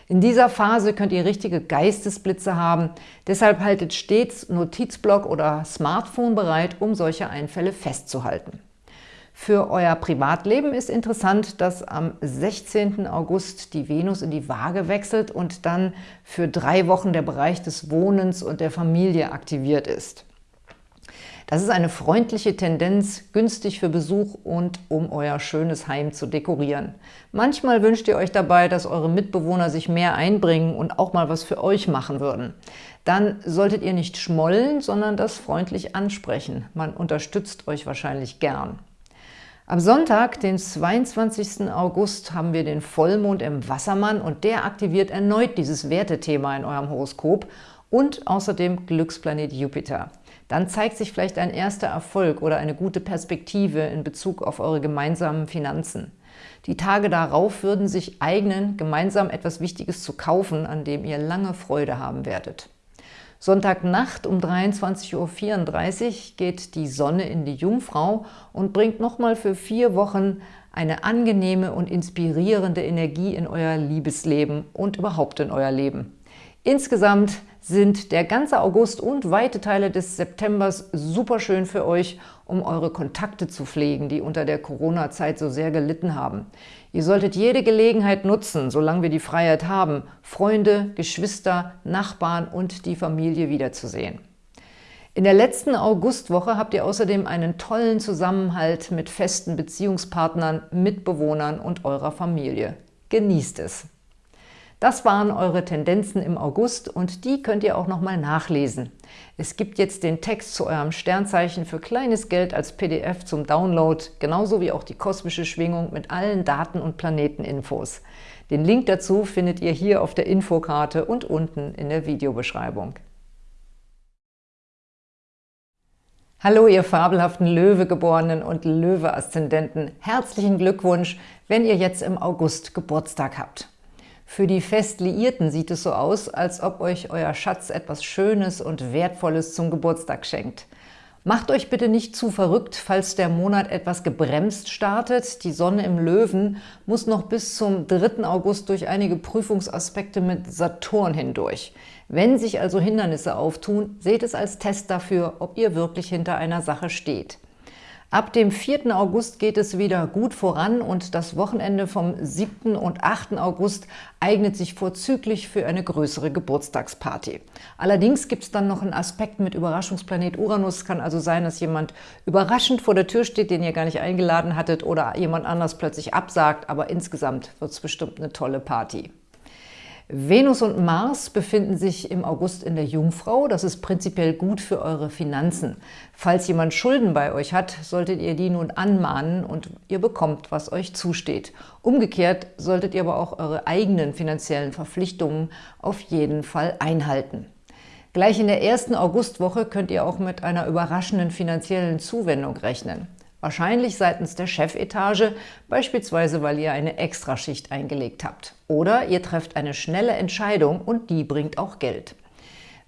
S1: In dieser Phase könnt ihr richtige Geistesblitze haben, deshalb haltet stets Notizblock oder Smartphone bereit, um solche Einfälle festzuhalten. Für euer Privatleben ist interessant, dass am 16. August die Venus in die Waage wechselt und dann für drei Wochen der Bereich des Wohnens und der Familie aktiviert ist. Das ist eine freundliche Tendenz, günstig für Besuch und um euer schönes Heim zu dekorieren. Manchmal wünscht ihr euch dabei, dass eure Mitbewohner sich mehr einbringen und auch mal was für euch machen würden. Dann solltet ihr nicht schmollen, sondern das freundlich ansprechen. Man unterstützt euch wahrscheinlich gern. Am Sonntag, den 22. August, haben wir den Vollmond im Wassermann und der aktiviert erneut dieses Wertethema in eurem Horoskop und außerdem Glücksplanet Jupiter. Dann zeigt sich vielleicht ein erster Erfolg oder eine gute Perspektive in Bezug auf eure gemeinsamen Finanzen. Die Tage darauf würden sich eignen, gemeinsam etwas Wichtiges zu kaufen, an dem ihr lange Freude haben werdet. Sonntagnacht um 23.34 Uhr geht die Sonne in die Jungfrau und bringt nochmal für vier Wochen eine angenehme und inspirierende Energie in euer Liebesleben und überhaupt in euer Leben. Insgesamt sind der ganze August und weite Teile des Septembers super schön für euch, um eure Kontakte zu pflegen, die unter der Corona-Zeit so sehr gelitten haben. Ihr solltet jede Gelegenheit nutzen, solange wir die Freiheit haben, Freunde, Geschwister, Nachbarn und die Familie wiederzusehen. In der letzten Augustwoche habt ihr außerdem einen tollen Zusammenhalt mit festen Beziehungspartnern, Mitbewohnern und eurer Familie. Genießt es! Das waren eure Tendenzen im August und die könnt ihr auch nochmal nachlesen. Es gibt jetzt den Text zu eurem Sternzeichen für kleines Geld als PDF zum Download, genauso wie auch die kosmische Schwingung mit allen Daten- und Planeteninfos. Den Link dazu findet ihr hier auf der Infokarte und unten in der Videobeschreibung. Hallo, ihr fabelhaften Löwegeborenen und Löwe-Aszendenten. Herzlichen Glückwunsch, wenn ihr jetzt im August Geburtstag habt. Für die Festliierten sieht es so aus, als ob euch euer Schatz etwas Schönes und Wertvolles zum Geburtstag schenkt. Macht euch bitte nicht zu verrückt, falls der Monat etwas gebremst startet. Die Sonne im Löwen muss noch bis zum 3. August durch einige Prüfungsaspekte mit Saturn hindurch. Wenn sich also Hindernisse auftun, seht es als Test dafür, ob ihr wirklich hinter einer Sache steht. Ab dem 4. August geht es wieder gut voran und das Wochenende vom 7. und 8. August eignet sich vorzüglich für eine größere Geburtstagsparty. Allerdings gibt es dann noch einen Aspekt mit Überraschungsplanet Uranus. Kann also sein, dass jemand überraschend vor der Tür steht, den ihr gar nicht eingeladen hattet oder jemand anders plötzlich absagt, aber insgesamt wird es bestimmt eine tolle Party. Venus und Mars befinden sich im August in der Jungfrau. Das ist prinzipiell gut für eure Finanzen. Falls jemand Schulden bei euch hat, solltet ihr die nun anmahnen und ihr bekommt, was euch zusteht. Umgekehrt solltet ihr aber auch eure eigenen finanziellen Verpflichtungen auf jeden Fall einhalten. Gleich in der ersten Augustwoche könnt ihr auch mit einer überraschenden finanziellen Zuwendung rechnen. Wahrscheinlich seitens der Chefetage, beispielsweise weil ihr eine Extraschicht eingelegt habt. Oder ihr trefft eine schnelle Entscheidung und die bringt auch Geld.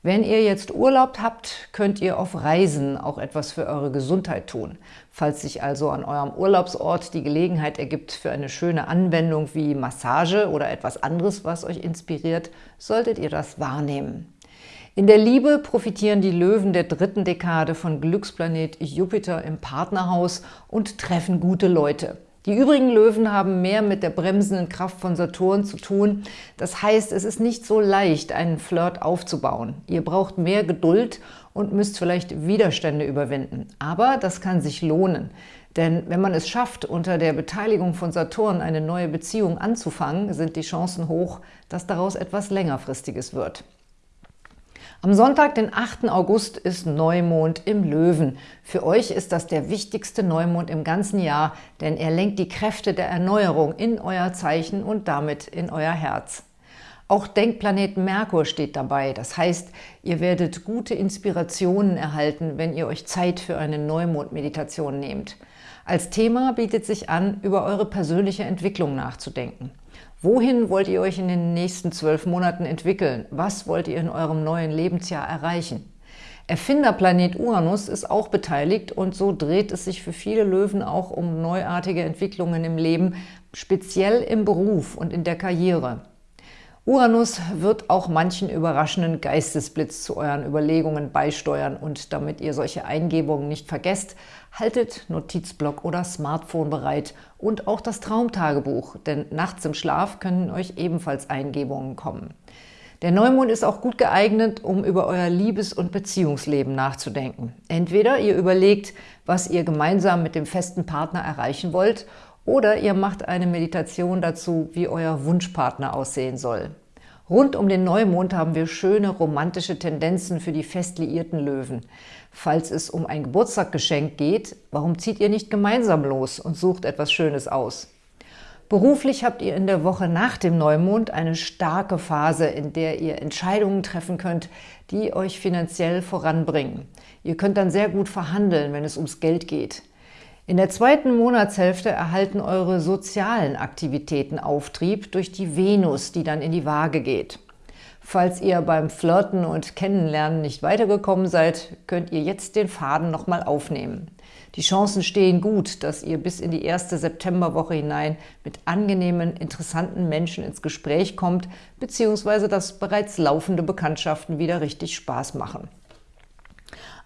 S1: Wenn ihr jetzt Urlaub habt, könnt ihr auf Reisen auch etwas für eure Gesundheit tun. Falls sich also an eurem Urlaubsort die Gelegenheit ergibt für eine schöne Anwendung wie Massage oder etwas anderes, was euch inspiriert, solltet ihr das wahrnehmen. In der Liebe profitieren die Löwen der dritten Dekade von Glücksplanet Jupiter im Partnerhaus und treffen gute Leute. Die übrigen Löwen haben mehr mit der bremsenden Kraft von Saturn zu tun. Das heißt, es ist nicht so leicht, einen Flirt aufzubauen. Ihr braucht mehr Geduld und müsst vielleicht Widerstände überwinden. Aber das kann sich lohnen. Denn wenn man es schafft, unter der Beteiligung von Saturn eine neue Beziehung anzufangen, sind die Chancen hoch, dass daraus etwas längerfristiges wird. Am Sonntag, den 8. August, ist Neumond im Löwen. Für euch ist das der wichtigste Neumond im ganzen Jahr, denn er lenkt die Kräfte der Erneuerung in euer Zeichen und damit in euer Herz. Auch Denkplanet Merkur steht dabei. Das heißt, ihr werdet gute Inspirationen erhalten, wenn ihr euch Zeit für eine Neumond-Meditation nehmt. Als Thema bietet sich an, über eure persönliche Entwicklung nachzudenken. Wohin wollt ihr euch in den nächsten zwölf Monaten entwickeln? Was wollt ihr in eurem neuen Lebensjahr erreichen? Erfinderplanet Uranus ist auch beteiligt und so dreht es sich für viele Löwen auch um neuartige Entwicklungen im Leben, speziell im Beruf und in der Karriere. Uranus wird auch manchen überraschenden Geistesblitz zu euren Überlegungen beisteuern und damit ihr solche Eingebungen nicht vergesst, haltet Notizblock oder Smartphone bereit und auch das Traumtagebuch, denn nachts im Schlaf können euch ebenfalls Eingebungen kommen. Der Neumond ist auch gut geeignet, um über euer Liebes- und Beziehungsleben nachzudenken. Entweder ihr überlegt, was ihr gemeinsam mit dem festen Partner erreichen wollt oder ihr macht eine Meditation dazu, wie euer Wunschpartner aussehen soll. Rund um den Neumond haben wir schöne romantische Tendenzen für die fest liierten Löwen. Falls es um ein Geburtstaggeschenk geht, warum zieht ihr nicht gemeinsam los und sucht etwas Schönes aus? Beruflich habt ihr in der Woche nach dem Neumond eine starke Phase, in der ihr Entscheidungen treffen könnt, die euch finanziell voranbringen. Ihr könnt dann sehr gut verhandeln, wenn es ums Geld geht. In der zweiten Monatshälfte erhalten eure sozialen Aktivitäten Auftrieb durch die Venus, die dann in die Waage geht. Falls ihr beim Flirten und Kennenlernen nicht weitergekommen seid, könnt ihr jetzt den Faden nochmal aufnehmen. Die Chancen stehen gut, dass ihr bis in die erste Septemberwoche hinein mit angenehmen, interessanten Menschen ins Gespräch kommt, beziehungsweise dass bereits laufende Bekanntschaften wieder richtig Spaß machen.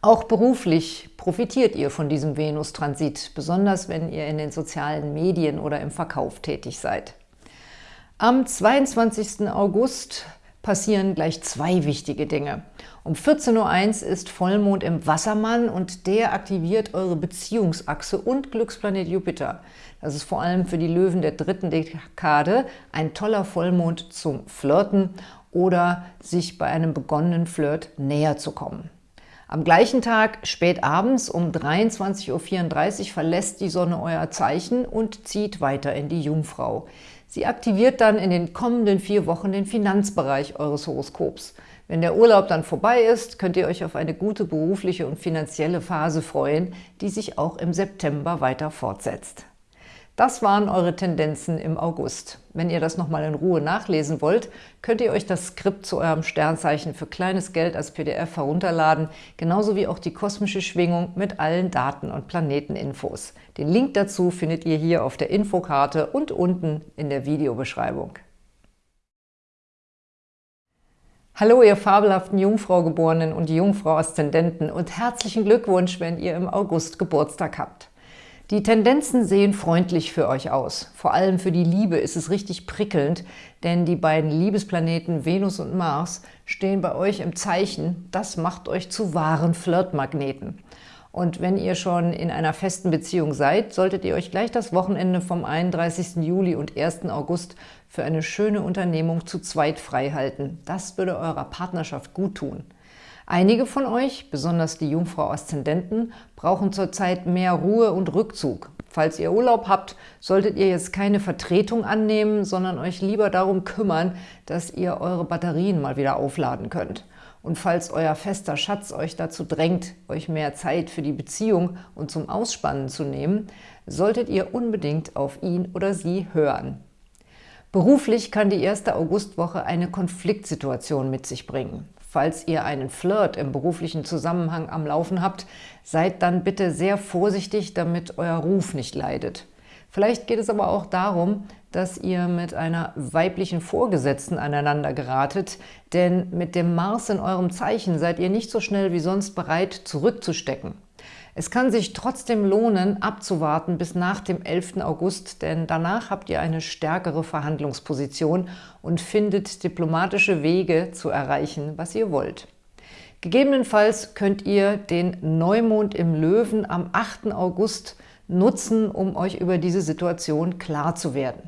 S1: Auch beruflich profitiert ihr von diesem Venus-Transit, besonders wenn ihr in den sozialen Medien oder im Verkauf tätig seid. Am 22. August passieren gleich zwei wichtige Dinge. Um 14.01 Uhr ist Vollmond im Wassermann und der aktiviert eure Beziehungsachse und Glücksplanet Jupiter. Das ist vor allem für die Löwen der dritten Dekade ein toller Vollmond zum Flirten oder sich bei einem begonnenen Flirt näher zu kommen. Am gleichen Tag, spät abends um 23.34 Uhr, verlässt die Sonne euer Zeichen und zieht weiter in die Jungfrau. Sie aktiviert dann in den kommenden vier Wochen den Finanzbereich eures Horoskops. Wenn der Urlaub dann vorbei ist, könnt ihr euch auf eine gute berufliche und finanzielle Phase freuen, die sich auch im September weiter fortsetzt. Das waren eure Tendenzen im August. Wenn ihr das nochmal in Ruhe nachlesen wollt, könnt ihr euch das Skript zu eurem Sternzeichen für kleines Geld als PDF herunterladen, genauso wie auch die kosmische Schwingung mit allen Daten und Planeteninfos. Den Link dazu findet ihr hier auf der Infokarte und unten in der Videobeschreibung. Hallo, ihr fabelhaften Jungfrau-Geborenen und Jungfrau-Aszendenten und herzlichen Glückwunsch, wenn ihr im August Geburtstag habt. Die Tendenzen sehen freundlich für euch aus. Vor allem für die Liebe ist es richtig prickelnd, denn die beiden Liebesplaneten Venus und Mars stehen bei euch im Zeichen. Das macht euch zu wahren Flirtmagneten. Und wenn ihr schon in einer festen Beziehung seid, solltet ihr euch gleich das Wochenende vom 31. Juli und 1. August für eine schöne Unternehmung zu zweit frei halten. Das würde eurer Partnerschaft gut tun. Einige von euch, besonders die Jungfrau-Aszendenten, brauchen zurzeit mehr Ruhe und Rückzug. Falls ihr Urlaub habt, solltet ihr jetzt keine Vertretung annehmen, sondern euch lieber darum kümmern, dass ihr eure Batterien mal wieder aufladen könnt. Und falls euer fester Schatz euch dazu drängt, euch mehr Zeit für die Beziehung und zum Ausspannen zu nehmen, solltet ihr unbedingt auf ihn oder sie hören. Beruflich kann die erste Augustwoche eine Konfliktsituation mit sich bringen. Falls ihr einen Flirt im beruflichen Zusammenhang am Laufen habt, seid dann bitte sehr vorsichtig, damit euer Ruf nicht leidet. Vielleicht geht es aber auch darum, dass ihr mit einer weiblichen Vorgesetzten aneinander geratet, denn mit dem Mars in eurem Zeichen seid ihr nicht so schnell wie sonst bereit, zurückzustecken. Es kann sich trotzdem lohnen, abzuwarten bis nach dem 11. August, denn danach habt ihr eine stärkere Verhandlungsposition und findet diplomatische Wege zu erreichen, was ihr wollt. Gegebenenfalls könnt ihr den Neumond im Löwen am 8. August nutzen, um euch über diese Situation klar zu werden.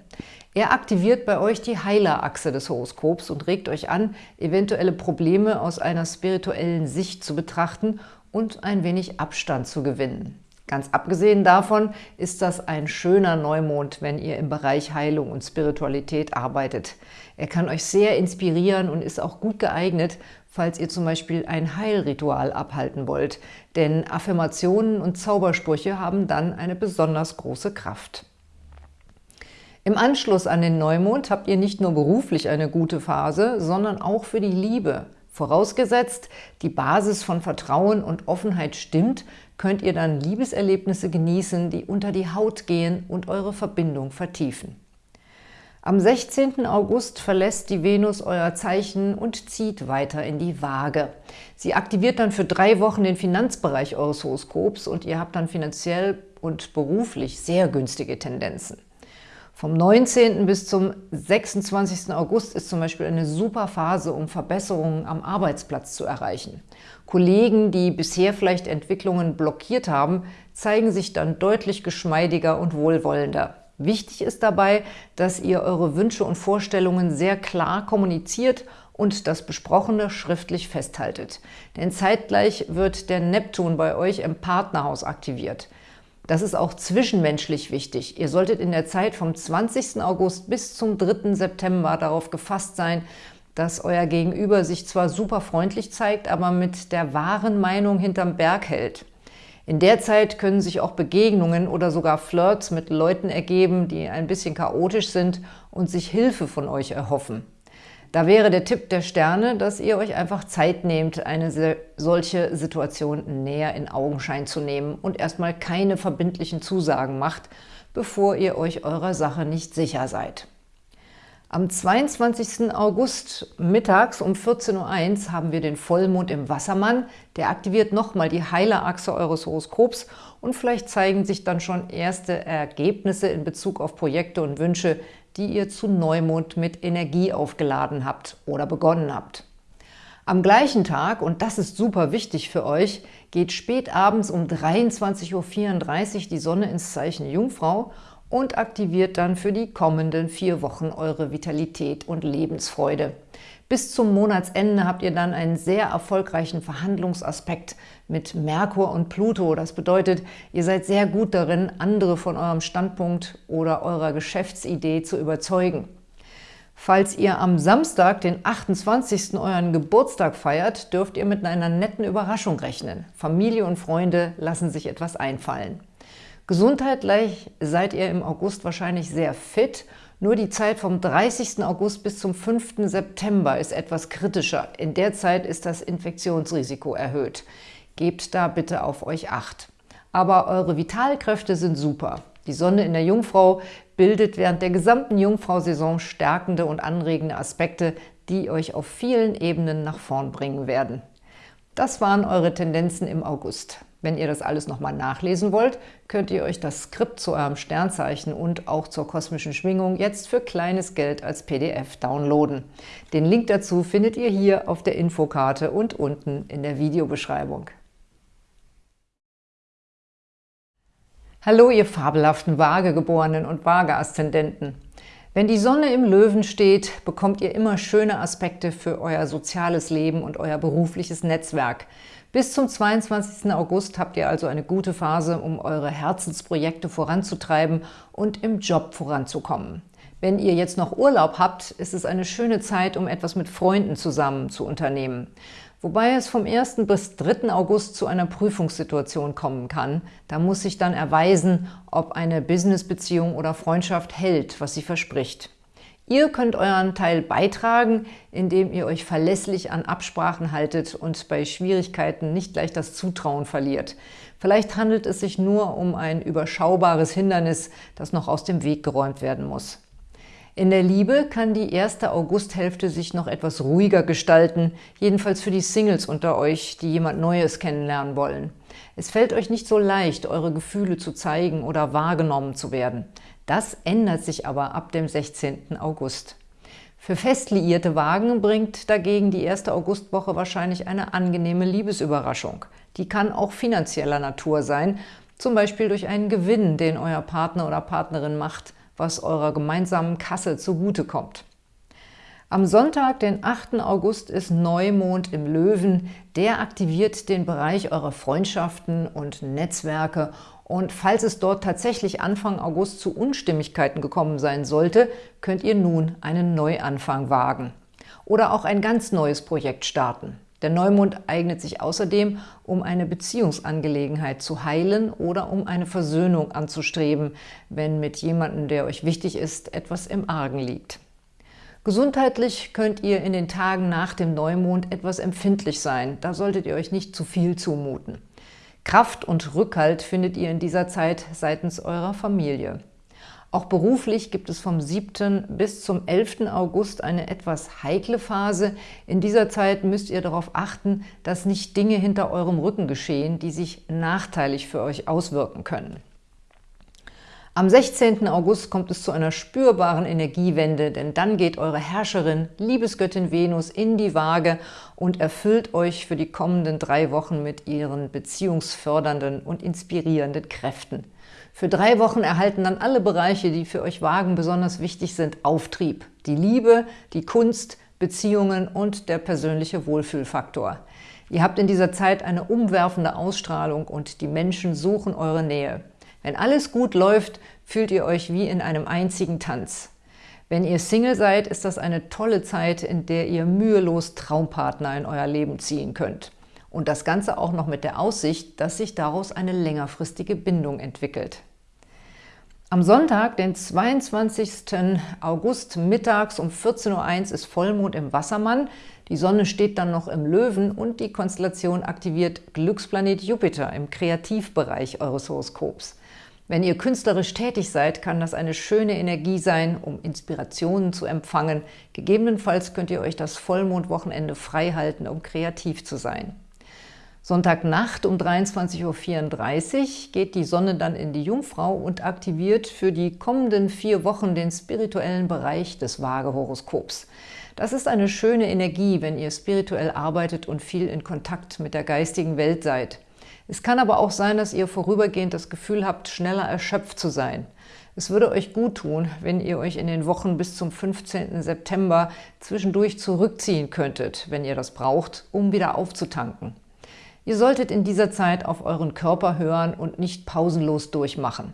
S1: Er aktiviert bei euch die Heilerachse des Horoskops und regt euch an, eventuelle Probleme aus einer spirituellen Sicht zu betrachten und ein wenig Abstand zu gewinnen. Ganz abgesehen davon ist das ein schöner Neumond, wenn ihr im Bereich Heilung und Spiritualität arbeitet. Er kann euch sehr inspirieren und ist auch gut geeignet, falls ihr zum Beispiel ein Heilritual abhalten wollt, denn Affirmationen und Zaubersprüche haben dann eine besonders große Kraft. Im Anschluss an den Neumond habt ihr nicht nur beruflich eine gute Phase, sondern auch für die Liebe. Vorausgesetzt, die Basis von Vertrauen und Offenheit stimmt, könnt ihr dann Liebeserlebnisse genießen, die unter die Haut gehen und eure Verbindung vertiefen. Am 16. August verlässt die Venus euer Zeichen und zieht weiter in die Waage. Sie aktiviert dann für drei Wochen den Finanzbereich eures Horoskops und ihr habt dann finanziell und beruflich sehr günstige Tendenzen. Vom 19. bis zum 26. August ist zum Beispiel eine super Phase, um Verbesserungen am Arbeitsplatz zu erreichen. Kollegen, die bisher vielleicht Entwicklungen blockiert haben, zeigen sich dann deutlich geschmeidiger und wohlwollender. Wichtig ist dabei, dass ihr eure Wünsche und Vorstellungen sehr klar kommuniziert und das Besprochene schriftlich festhaltet. Denn zeitgleich wird der Neptun bei euch im Partnerhaus aktiviert. Das ist auch zwischenmenschlich wichtig. Ihr solltet in der Zeit vom 20. August bis zum 3. September darauf gefasst sein, dass euer Gegenüber sich zwar super freundlich zeigt, aber mit der wahren Meinung hinterm Berg hält. In der Zeit können sich auch Begegnungen oder sogar Flirts mit Leuten ergeben, die ein bisschen chaotisch sind und sich Hilfe von euch erhoffen. Da wäre der Tipp der Sterne, dass ihr euch einfach Zeit nehmt, eine solche Situation näher in Augenschein zu nehmen und erstmal keine verbindlichen Zusagen macht, bevor ihr euch eurer Sache nicht sicher seid. Am 22. August mittags um 14.01 Uhr haben wir den Vollmond im Wassermann. Der aktiviert nochmal die Heilerachse eures Horoskops und vielleicht zeigen sich dann schon erste Ergebnisse in Bezug auf Projekte und Wünsche, die ihr zu Neumond mit Energie aufgeladen habt oder begonnen habt. Am gleichen Tag, und das ist super wichtig für euch, geht spät abends um 23.34 Uhr die Sonne ins Zeichen Jungfrau und aktiviert dann für die kommenden vier Wochen eure Vitalität und Lebensfreude. Bis zum Monatsende habt ihr dann einen sehr erfolgreichen Verhandlungsaspekt mit Merkur und Pluto. Das bedeutet, ihr seid sehr gut darin, andere von eurem Standpunkt oder eurer Geschäftsidee zu überzeugen. Falls ihr am Samstag, den 28. euren Geburtstag feiert, dürft ihr mit einer netten Überraschung rechnen. Familie und Freunde lassen sich etwas einfallen. Gesundheitlich seid ihr im August wahrscheinlich sehr fit nur die Zeit vom 30. August bis zum 5. September ist etwas kritischer. In der Zeit ist das Infektionsrisiko erhöht. Gebt da bitte auf euch Acht. Aber eure Vitalkräfte sind super. Die Sonne in der Jungfrau bildet während der gesamten Jungfrau-Saison stärkende und anregende Aspekte, die euch auf vielen Ebenen nach vorn bringen werden. Das waren eure Tendenzen im August. Wenn ihr das alles nochmal nachlesen wollt, könnt ihr euch das Skript zu eurem Sternzeichen und auch zur kosmischen Schwingung jetzt für kleines Geld als PDF downloaden. Den Link dazu findet ihr hier auf der Infokarte und unten in der Videobeschreibung. Hallo, ihr fabelhaften Waagegeborenen und Waage-Aszendenten! Wenn die Sonne im Löwen steht, bekommt ihr immer schöne Aspekte für euer soziales Leben und euer berufliches Netzwerk – bis zum 22. August habt ihr also eine gute Phase, um eure Herzensprojekte voranzutreiben und im Job voranzukommen. Wenn ihr jetzt noch Urlaub habt, ist es eine schöne Zeit, um etwas mit Freunden zusammen zu unternehmen. Wobei es vom 1. bis 3. August zu einer Prüfungssituation kommen kann. Da muss sich dann erweisen, ob eine Businessbeziehung oder Freundschaft hält, was sie verspricht. Ihr könnt euren Teil beitragen, indem ihr euch verlässlich an Absprachen haltet und bei Schwierigkeiten nicht gleich das Zutrauen verliert. Vielleicht handelt es sich nur um ein überschaubares Hindernis, das noch aus dem Weg geräumt werden muss. In der Liebe kann die erste Augusthälfte sich noch etwas ruhiger gestalten, jedenfalls für die Singles unter euch, die jemand Neues kennenlernen wollen. Es fällt euch nicht so leicht, eure Gefühle zu zeigen oder wahrgenommen zu werden. Das ändert sich aber ab dem 16. August. Für fest liierte Wagen bringt dagegen die erste Augustwoche wahrscheinlich eine angenehme Liebesüberraschung. Die kann auch finanzieller Natur sein, zum Beispiel durch einen Gewinn, den euer Partner oder Partnerin macht, was eurer gemeinsamen Kasse zugutekommt. Am Sonntag, den 8. August, ist Neumond im Löwen. Der aktiviert den Bereich eurer Freundschaften und Netzwerke und falls es dort tatsächlich Anfang August zu Unstimmigkeiten gekommen sein sollte, könnt ihr nun einen Neuanfang wagen. Oder auch ein ganz neues Projekt starten. Der Neumond eignet sich außerdem, um eine Beziehungsangelegenheit zu heilen oder um eine Versöhnung anzustreben, wenn mit jemandem, der euch wichtig ist, etwas im Argen liegt. Gesundheitlich könnt ihr in den Tagen nach dem Neumond etwas empfindlich sein. Da solltet ihr euch nicht zu viel zumuten. Kraft und Rückhalt findet ihr in dieser Zeit seitens eurer Familie. Auch beruflich gibt es vom 7. bis zum 11. August eine etwas heikle Phase. In dieser Zeit müsst ihr darauf achten, dass nicht Dinge hinter eurem Rücken geschehen, die sich nachteilig für euch auswirken können. Am 16. August kommt es zu einer spürbaren Energiewende, denn dann geht eure Herrscherin, Liebesgöttin Venus, in die Waage und erfüllt euch für die kommenden drei Wochen mit ihren beziehungsfördernden und inspirierenden Kräften. Für drei Wochen erhalten dann alle Bereiche, die für euch Wagen besonders wichtig sind, Auftrieb. Die Liebe, die Kunst, Beziehungen und der persönliche Wohlfühlfaktor. Ihr habt in dieser Zeit eine umwerfende Ausstrahlung und die Menschen suchen eure Nähe. Wenn alles gut läuft, fühlt ihr euch wie in einem einzigen Tanz. Wenn ihr Single seid, ist das eine tolle Zeit, in der ihr mühelos Traumpartner in euer Leben ziehen könnt. Und das Ganze auch noch mit der Aussicht, dass sich daraus eine längerfristige Bindung entwickelt. Am Sonntag, den 22. August mittags um 14.01 Uhr ist Vollmond im Wassermann. Die Sonne steht dann noch im Löwen und die Konstellation aktiviert Glücksplanet Jupiter im Kreativbereich eures Horoskops. Wenn ihr künstlerisch tätig seid, kann das eine schöne Energie sein, um Inspirationen zu empfangen. Gegebenenfalls könnt ihr euch das Vollmondwochenende frei halten, um kreativ zu sein. Sonntagnacht um 23.34 Uhr geht die Sonne dann in die Jungfrau und aktiviert für die kommenden vier Wochen den spirituellen Bereich des Waage-Horoskops. Das ist eine schöne Energie, wenn ihr spirituell arbeitet und viel in Kontakt mit der geistigen Welt seid. Es kann aber auch sein, dass ihr vorübergehend das Gefühl habt, schneller erschöpft zu sein. Es würde euch gut tun, wenn ihr euch in den Wochen bis zum 15. September zwischendurch zurückziehen könntet, wenn ihr das braucht, um wieder aufzutanken. Ihr solltet in dieser Zeit auf euren Körper hören und nicht pausenlos durchmachen.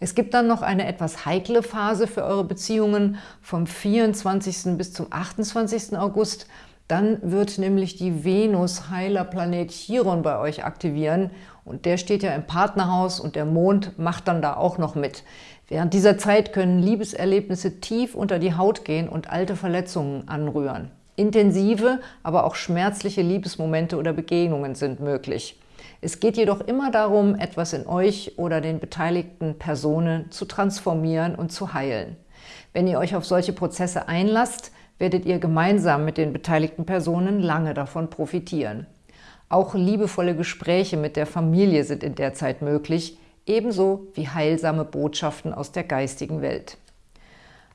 S1: Es gibt dann noch eine etwas heikle Phase für eure Beziehungen vom 24. bis zum 28. August. Dann wird nämlich die Venus heiler Planet Chiron bei euch aktivieren und der steht ja im Partnerhaus und der Mond macht dann da auch noch mit. Während dieser Zeit können Liebeserlebnisse tief unter die Haut gehen und alte Verletzungen anrühren. Intensive, aber auch schmerzliche Liebesmomente oder Begegnungen sind möglich. Es geht jedoch immer darum, etwas in euch oder den beteiligten Personen zu transformieren und zu heilen. Wenn ihr euch auf solche Prozesse einlasst, werdet ihr gemeinsam mit den beteiligten Personen lange davon profitieren. Auch liebevolle Gespräche mit der Familie sind in der Zeit möglich, ebenso wie heilsame Botschaften aus der geistigen Welt.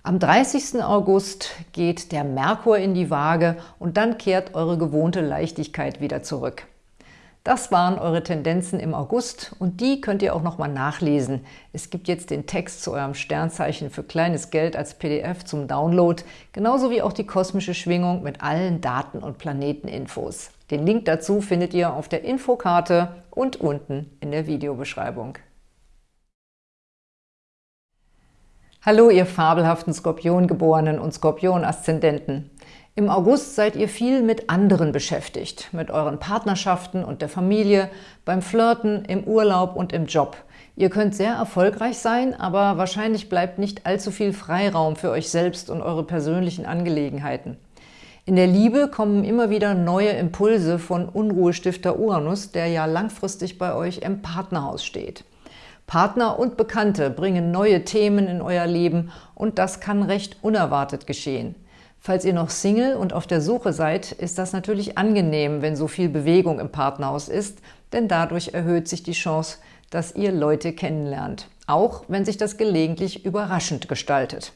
S1: Am 30. August geht der Merkur in die Waage und dann kehrt eure gewohnte Leichtigkeit wieder zurück. Das waren eure Tendenzen im August und die könnt ihr auch nochmal nachlesen. Es gibt jetzt den Text zu eurem Sternzeichen für kleines Geld als PDF zum Download, genauso wie auch die kosmische Schwingung mit allen Daten- und Planeteninfos. Den Link dazu findet ihr auf der Infokarte und unten in der Videobeschreibung. Hallo, ihr fabelhaften Skorpiongeborenen und Skorpion-Aszendenten. Im August seid ihr viel mit anderen beschäftigt, mit euren Partnerschaften und der Familie, beim Flirten, im Urlaub und im Job. Ihr könnt sehr erfolgreich sein, aber wahrscheinlich bleibt nicht allzu viel Freiraum für euch selbst und eure persönlichen Angelegenheiten. In der Liebe kommen immer wieder neue Impulse von Unruhestifter Uranus, der ja langfristig bei euch im Partnerhaus steht. Partner und Bekannte bringen neue Themen in euer Leben und das kann recht unerwartet geschehen. Falls ihr noch Single und auf der Suche seid, ist das natürlich angenehm, wenn so viel Bewegung im Partnerhaus ist, denn dadurch erhöht sich die Chance, dass ihr Leute kennenlernt, auch wenn sich das gelegentlich überraschend gestaltet.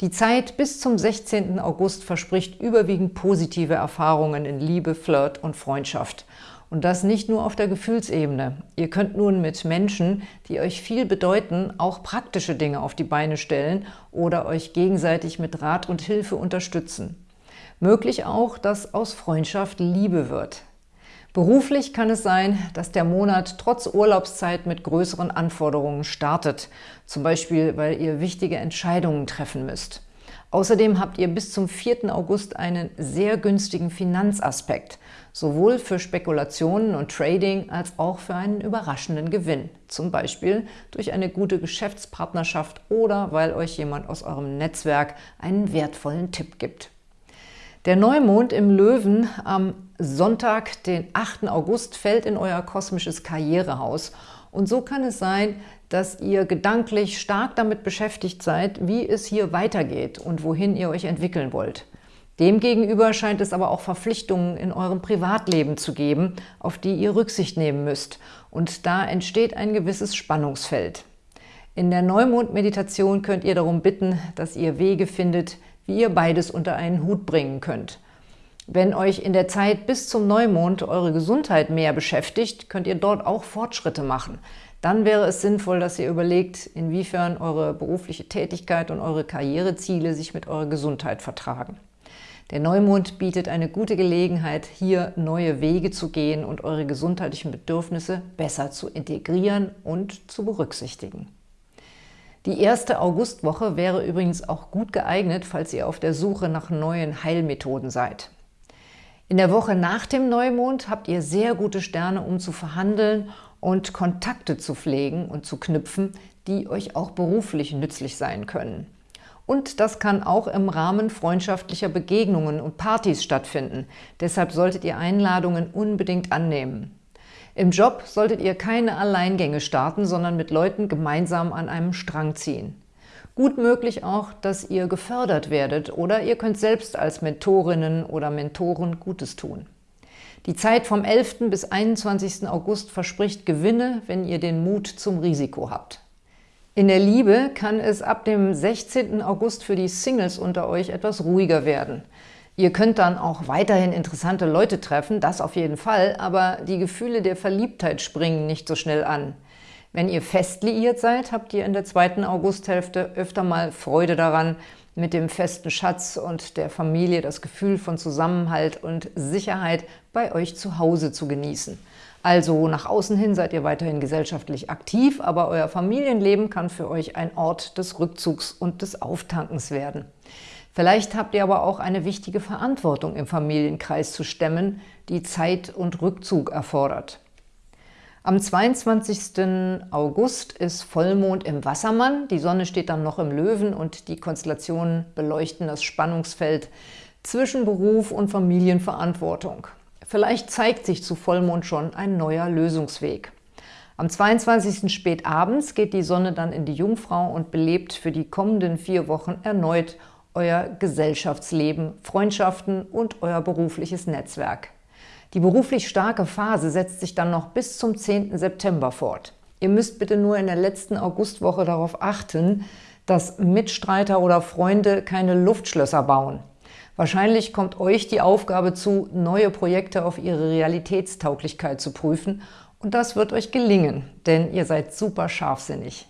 S1: Die Zeit bis zum 16. August verspricht überwiegend positive Erfahrungen in Liebe, Flirt und Freundschaft – und das nicht nur auf der Gefühlsebene. Ihr könnt nun mit Menschen, die euch viel bedeuten, auch praktische Dinge auf die Beine stellen oder euch gegenseitig mit Rat und Hilfe unterstützen. Möglich auch, dass aus Freundschaft Liebe wird. Beruflich kann es sein, dass der Monat trotz Urlaubszeit mit größeren Anforderungen startet, zum Beispiel, weil ihr wichtige Entscheidungen treffen müsst. Außerdem habt ihr bis zum 4. August einen sehr günstigen Finanzaspekt, sowohl für Spekulationen und Trading als auch für einen überraschenden Gewinn, zum Beispiel durch eine gute Geschäftspartnerschaft oder weil euch jemand aus eurem Netzwerk einen wertvollen Tipp gibt. Der Neumond im Löwen am Sonntag, den 8. August, fällt in euer kosmisches Karrierehaus und so kann es sein, dass ihr gedanklich stark damit beschäftigt seid, wie es hier weitergeht und wohin ihr euch entwickeln wollt. Demgegenüber scheint es aber auch Verpflichtungen in eurem Privatleben zu geben, auf die ihr Rücksicht nehmen müsst. Und da entsteht ein gewisses Spannungsfeld. In der Neumond-Meditation könnt ihr darum bitten, dass ihr Wege findet, wie ihr beides unter einen Hut bringen könnt. Wenn euch in der Zeit bis zum Neumond eure Gesundheit mehr beschäftigt, könnt ihr dort auch Fortschritte machen. Dann wäre es sinnvoll, dass ihr überlegt, inwiefern eure berufliche Tätigkeit und eure Karriereziele sich mit eurer Gesundheit vertragen. Der Neumond bietet eine gute Gelegenheit, hier neue Wege zu gehen und eure gesundheitlichen Bedürfnisse besser zu integrieren und zu berücksichtigen. Die erste Augustwoche wäre übrigens auch gut geeignet, falls ihr auf der Suche nach neuen Heilmethoden seid. In der Woche nach dem Neumond habt ihr sehr gute Sterne, um zu verhandeln und Kontakte zu pflegen und zu knüpfen, die euch auch beruflich nützlich sein können. Und das kann auch im Rahmen freundschaftlicher Begegnungen und Partys stattfinden. Deshalb solltet ihr Einladungen unbedingt annehmen. Im Job solltet ihr keine Alleingänge starten, sondern mit Leuten gemeinsam an einem Strang ziehen. Gut möglich auch, dass ihr gefördert werdet oder ihr könnt selbst als Mentorinnen oder Mentoren Gutes tun. Die Zeit vom 11. bis 21. August verspricht Gewinne, wenn ihr den Mut zum Risiko habt. In der Liebe kann es ab dem 16. August für die Singles unter euch etwas ruhiger werden. Ihr könnt dann auch weiterhin interessante Leute treffen, das auf jeden Fall, aber die Gefühle der Verliebtheit springen nicht so schnell an. Wenn ihr fest liiert seid, habt ihr in der zweiten Augusthälfte öfter mal Freude daran, mit dem festen Schatz und der Familie das Gefühl von Zusammenhalt und Sicherheit bei euch zu Hause zu genießen. Also nach außen hin seid ihr weiterhin gesellschaftlich aktiv, aber euer Familienleben kann für euch ein Ort des Rückzugs und des Auftankens werden. Vielleicht habt ihr aber auch eine wichtige Verantwortung im Familienkreis zu stemmen, die Zeit und Rückzug erfordert. Am 22. August ist Vollmond im Wassermann, die Sonne steht dann noch im Löwen und die Konstellationen beleuchten das Spannungsfeld zwischen Beruf und Familienverantwortung. Vielleicht zeigt sich zu Vollmond schon ein neuer Lösungsweg. Am 22. spät abends geht die Sonne dann in die Jungfrau und belebt für die kommenden vier Wochen erneut euer Gesellschaftsleben, Freundschaften und euer berufliches Netzwerk. Die beruflich starke Phase setzt sich dann noch bis zum 10. September fort. Ihr müsst bitte nur in der letzten Augustwoche darauf achten, dass Mitstreiter oder Freunde keine Luftschlösser bauen. Wahrscheinlich kommt euch die Aufgabe zu, neue Projekte auf ihre Realitätstauglichkeit zu prüfen und das wird euch gelingen, denn ihr seid super scharfsinnig.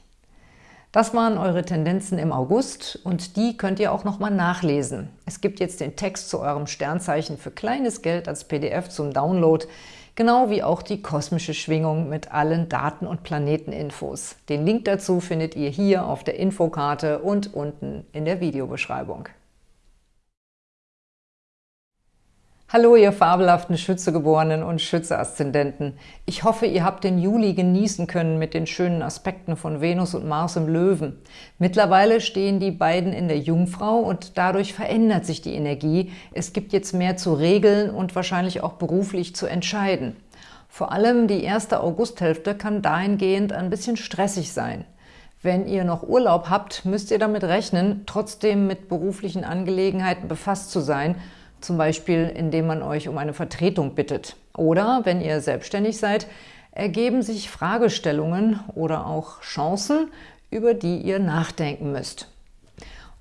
S1: Das waren eure Tendenzen im August und die könnt ihr auch nochmal nachlesen. Es gibt jetzt den Text zu eurem Sternzeichen für kleines Geld als PDF zum Download, genau wie auch die kosmische Schwingung mit allen Daten- und Planeteninfos. Den Link dazu findet ihr hier auf der Infokarte und unten in der Videobeschreibung. Hallo, ihr fabelhaften Schützegeborenen und Schütze-Aszendenten. Ich hoffe, ihr habt den Juli genießen können mit den schönen Aspekten von Venus und Mars im Löwen. Mittlerweile stehen die beiden in der Jungfrau und dadurch verändert sich die Energie. Es gibt jetzt mehr zu regeln und wahrscheinlich auch beruflich zu entscheiden. Vor allem die erste Augusthälfte kann dahingehend ein bisschen stressig sein. Wenn ihr noch Urlaub habt, müsst ihr damit rechnen, trotzdem mit beruflichen Angelegenheiten befasst zu sein – zum Beispiel indem man euch um eine Vertretung bittet. Oder, wenn ihr selbstständig seid, ergeben sich Fragestellungen oder auch Chancen, über die ihr nachdenken müsst.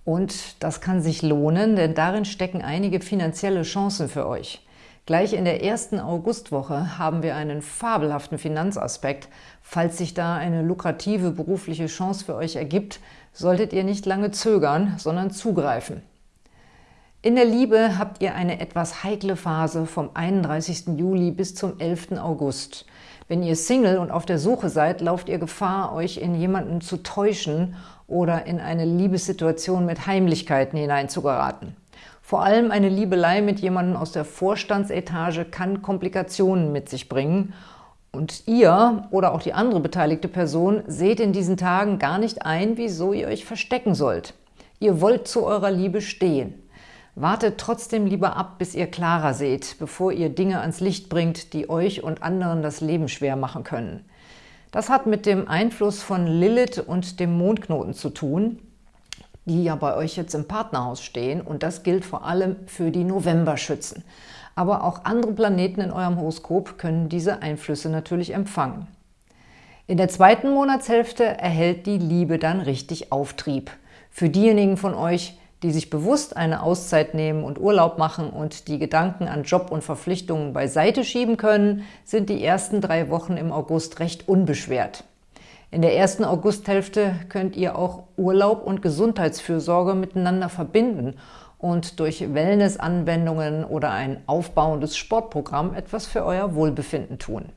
S1: Und das kann sich lohnen, denn darin stecken einige finanzielle Chancen für euch. Gleich in der ersten Augustwoche haben wir einen fabelhaften Finanzaspekt. Falls sich da eine lukrative berufliche Chance für euch ergibt, solltet ihr nicht lange zögern, sondern zugreifen. In der Liebe habt ihr eine etwas heikle Phase vom 31. Juli bis zum 11. August. Wenn ihr Single und auf der Suche seid, lauft ihr Gefahr, euch in jemanden zu täuschen oder in eine Liebessituation mit Heimlichkeiten hineinzugeraten. Vor allem eine Liebelei mit jemandem aus der Vorstandsetage kann Komplikationen mit sich bringen und ihr oder auch die andere beteiligte Person seht in diesen Tagen gar nicht ein, wieso ihr euch verstecken sollt. Ihr wollt zu eurer Liebe stehen. Wartet trotzdem lieber ab, bis ihr klarer seht, bevor ihr Dinge ans Licht bringt, die euch und anderen das Leben schwer machen können. Das hat mit dem Einfluss von Lilith und dem Mondknoten zu tun, die ja bei euch jetzt im Partnerhaus stehen und das gilt vor allem für die Novemberschützen. Aber auch andere Planeten in eurem Horoskop können diese Einflüsse natürlich empfangen. In der zweiten Monatshälfte erhält die Liebe dann richtig Auftrieb. Für diejenigen von euch, die sich bewusst eine Auszeit nehmen und Urlaub machen und die Gedanken an Job und Verpflichtungen beiseite schieben können, sind die ersten drei Wochen im August recht unbeschwert. In der ersten Augusthälfte könnt ihr auch Urlaub und Gesundheitsfürsorge miteinander verbinden und durch Wellness-Anwendungen oder ein aufbauendes Sportprogramm etwas für euer Wohlbefinden tun.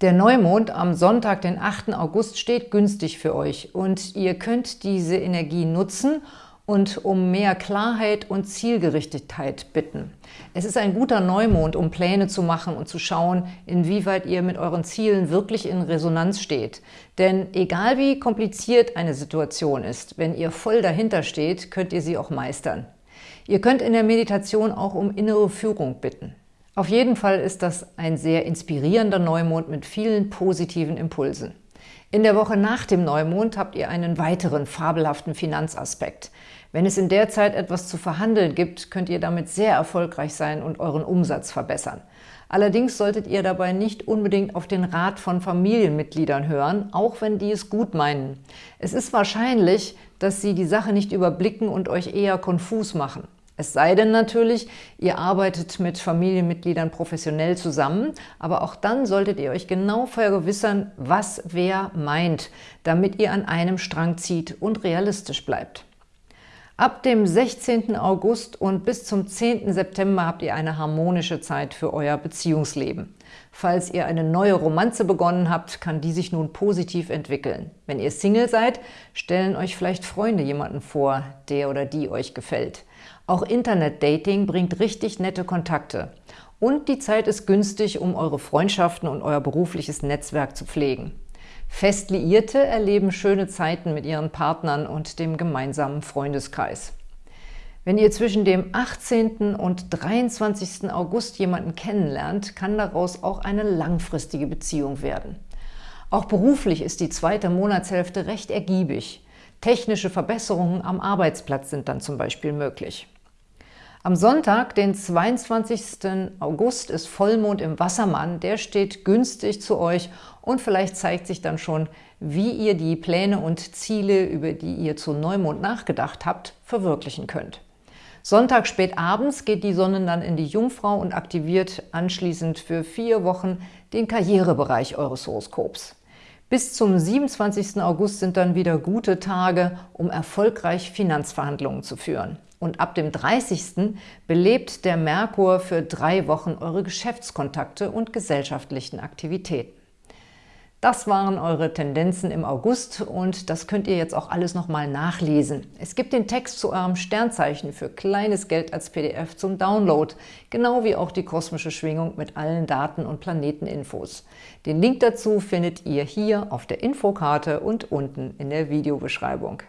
S1: Der Neumond am Sonntag, den 8. August, steht günstig für euch und ihr könnt diese Energie nutzen und um mehr Klarheit und Zielgerichtetheit bitten. Es ist ein guter Neumond, um Pläne zu machen und zu schauen, inwieweit ihr mit euren Zielen wirklich in Resonanz steht. Denn egal wie kompliziert eine Situation ist, wenn ihr voll dahinter steht, könnt ihr sie auch meistern. Ihr könnt in der Meditation auch um innere Führung bitten. Auf jeden Fall ist das ein sehr inspirierender Neumond mit vielen positiven Impulsen. In der Woche nach dem Neumond habt ihr einen weiteren fabelhaften Finanzaspekt. Wenn es in der Zeit etwas zu verhandeln gibt, könnt ihr damit sehr erfolgreich sein und euren Umsatz verbessern. Allerdings solltet ihr dabei nicht unbedingt auf den Rat von Familienmitgliedern hören, auch wenn die es gut meinen. Es ist wahrscheinlich, dass sie die Sache nicht überblicken und euch eher konfus machen. Es sei denn natürlich, ihr arbeitet mit Familienmitgliedern professionell zusammen, aber auch dann solltet ihr euch genau vergewissern, was wer meint, damit ihr an einem Strang zieht und realistisch bleibt. Ab dem 16. August und bis zum 10. September habt ihr eine harmonische Zeit für euer Beziehungsleben. Falls ihr eine neue Romanze begonnen habt, kann die sich nun positiv entwickeln. Wenn ihr Single seid, stellen euch vielleicht Freunde jemanden vor, der oder die euch gefällt. Auch Internet-Dating bringt richtig nette Kontakte. Und die Zeit ist günstig, um eure Freundschaften und euer berufliches Netzwerk zu pflegen. Fest Liierte erleben schöne Zeiten mit ihren Partnern und dem gemeinsamen Freundeskreis. Wenn ihr zwischen dem 18. und 23. August jemanden kennenlernt, kann daraus auch eine langfristige Beziehung werden. Auch beruflich ist die zweite Monatshälfte recht ergiebig. Technische Verbesserungen am Arbeitsplatz sind dann zum Beispiel möglich. Am Sonntag, den 22. August, ist Vollmond im Wassermann. Der steht günstig zu euch und vielleicht zeigt sich dann schon, wie ihr die Pläne und Ziele, über die ihr zu Neumond nachgedacht habt, verwirklichen könnt. Sonntag spät abends geht die Sonne dann in die Jungfrau und aktiviert anschließend für vier Wochen den Karrierebereich eures Horoskops. Bis zum 27. August sind dann wieder gute Tage, um erfolgreich Finanzverhandlungen zu führen. Und ab dem 30. belebt der Merkur für drei Wochen eure Geschäftskontakte und gesellschaftlichen Aktivitäten. Das waren eure Tendenzen im August und das könnt ihr jetzt auch alles nochmal nachlesen. Es gibt den Text zu eurem Sternzeichen für kleines Geld als PDF zum Download, genau wie auch die kosmische Schwingung mit allen Daten und Planeteninfos. Den Link dazu findet ihr hier auf der Infokarte und unten in der Videobeschreibung.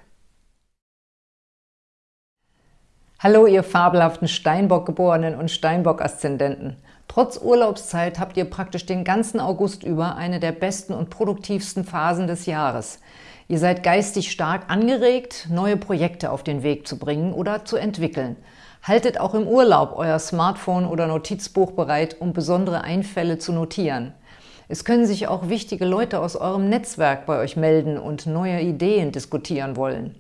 S1: Hallo, ihr fabelhaften Steinbock-Geborenen und Steinbock-Aszendenten! Trotz Urlaubszeit habt ihr praktisch den ganzen August über eine der besten und produktivsten Phasen des Jahres. Ihr seid geistig stark angeregt, neue Projekte auf den Weg zu bringen oder zu entwickeln. Haltet auch im Urlaub euer Smartphone oder Notizbuch bereit, um besondere Einfälle zu notieren. Es können sich auch wichtige Leute aus eurem Netzwerk bei euch melden und neue Ideen diskutieren wollen.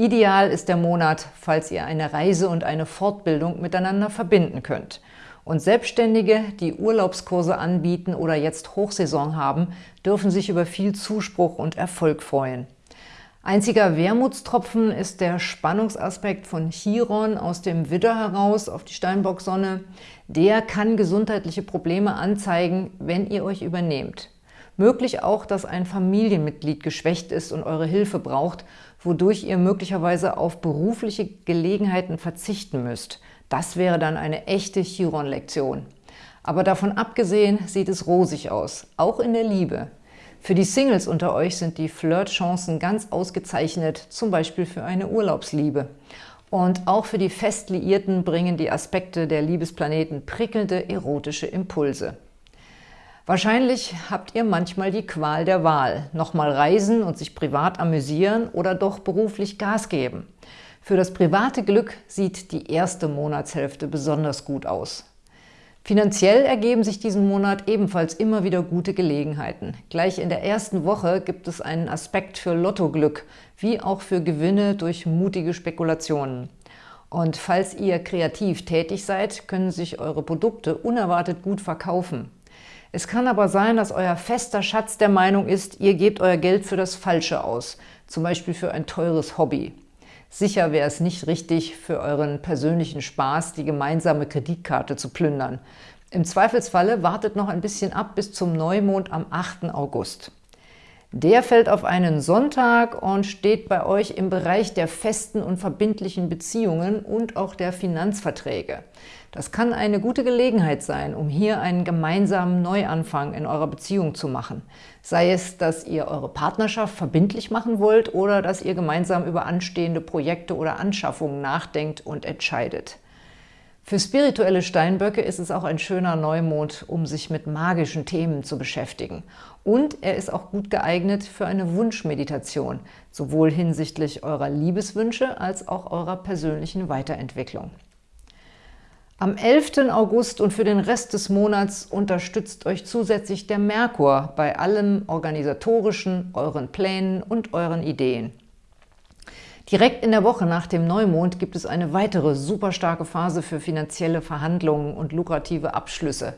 S1: Ideal ist der Monat, falls ihr eine Reise und eine Fortbildung miteinander verbinden könnt. Und Selbstständige, die Urlaubskurse anbieten oder jetzt Hochsaison haben, dürfen sich über viel Zuspruch und Erfolg freuen. Einziger Wermutstropfen ist der Spannungsaspekt von Chiron aus dem Widder heraus auf die Steinbock-Sonne. Der kann gesundheitliche Probleme anzeigen, wenn ihr euch übernehmt. Möglich auch, dass ein Familienmitglied geschwächt ist und eure Hilfe braucht, wodurch ihr möglicherweise auf berufliche Gelegenheiten verzichten müsst. Das wäre dann eine echte Chiron-Lektion. Aber davon abgesehen sieht es rosig aus, auch in der Liebe. Für die Singles unter euch sind die Flirtchancen ganz ausgezeichnet, zum Beispiel für eine Urlaubsliebe. Und auch für die Festliierten bringen die Aspekte der Liebesplaneten prickelnde erotische Impulse. Wahrscheinlich habt ihr manchmal die Qual der Wahl. Nochmal reisen und sich privat amüsieren oder doch beruflich Gas geben. Für das private Glück sieht die erste Monatshälfte besonders gut aus. Finanziell ergeben sich diesen Monat ebenfalls immer wieder gute Gelegenheiten. Gleich in der ersten Woche gibt es einen Aspekt für Lottoglück, wie auch für Gewinne durch mutige Spekulationen. Und falls ihr kreativ tätig seid, können sich eure Produkte unerwartet gut verkaufen. Es kann aber sein, dass euer fester Schatz der Meinung ist, ihr gebt euer Geld für das Falsche aus, zum Beispiel für ein teures Hobby. Sicher wäre es nicht richtig, für euren persönlichen Spaß die gemeinsame Kreditkarte zu plündern. Im Zweifelsfalle wartet noch ein bisschen ab bis zum Neumond am 8. August. Der fällt auf einen Sonntag und steht bei euch im Bereich der festen und verbindlichen Beziehungen und auch der Finanzverträge. Das kann eine gute Gelegenheit sein, um hier einen gemeinsamen Neuanfang in eurer Beziehung zu machen. Sei es, dass ihr eure Partnerschaft verbindlich machen wollt oder dass ihr gemeinsam über anstehende Projekte oder Anschaffungen nachdenkt und entscheidet. Für spirituelle Steinböcke ist es auch ein schöner Neumond, um sich mit magischen Themen zu beschäftigen. Und er ist auch gut geeignet für eine Wunschmeditation, sowohl hinsichtlich eurer Liebeswünsche als auch eurer persönlichen Weiterentwicklung. Am 11. August und für den Rest des Monats unterstützt euch zusätzlich der Merkur bei allem Organisatorischen, euren Plänen und euren Ideen. Direkt in der Woche nach dem Neumond gibt es eine weitere super starke Phase für finanzielle Verhandlungen und lukrative Abschlüsse.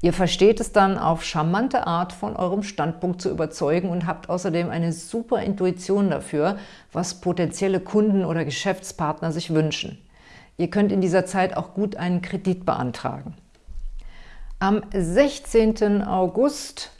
S1: Ihr versteht es dann auf charmante Art von eurem Standpunkt zu überzeugen und habt außerdem eine super Intuition dafür, was potenzielle Kunden oder Geschäftspartner sich wünschen. Ihr könnt in dieser Zeit auch gut einen Kredit beantragen. Am 16. August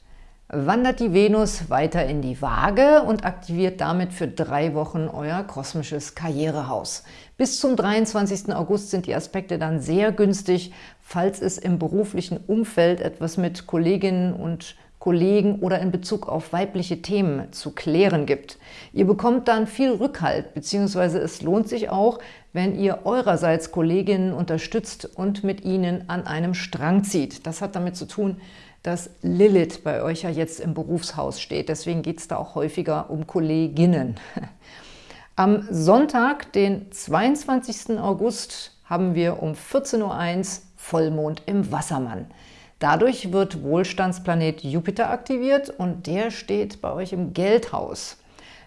S1: wandert die Venus weiter in die Waage und aktiviert damit für drei Wochen euer kosmisches Karrierehaus. Bis zum 23. August sind die Aspekte dann sehr günstig, falls es im beruflichen Umfeld etwas mit Kolleginnen und Kollegen oder in Bezug auf weibliche Themen zu klären gibt. Ihr bekommt dann viel Rückhalt, beziehungsweise es lohnt sich auch, wenn ihr eurerseits Kolleginnen unterstützt und mit ihnen an einem Strang zieht. Das hat damit zu tun, dass Lilith bei euch ja jetzt im Berufshaus steht. Deswegen geht es da auch häufiger um Kolleginnen. Am Sonntag, den 22. August, haben wir um 14.01 Uhr Vollmond im Wassermann. Dadurch wird Wohlstandsplanet Jupiter aktiviert und der steht bei euch im Geldhaus.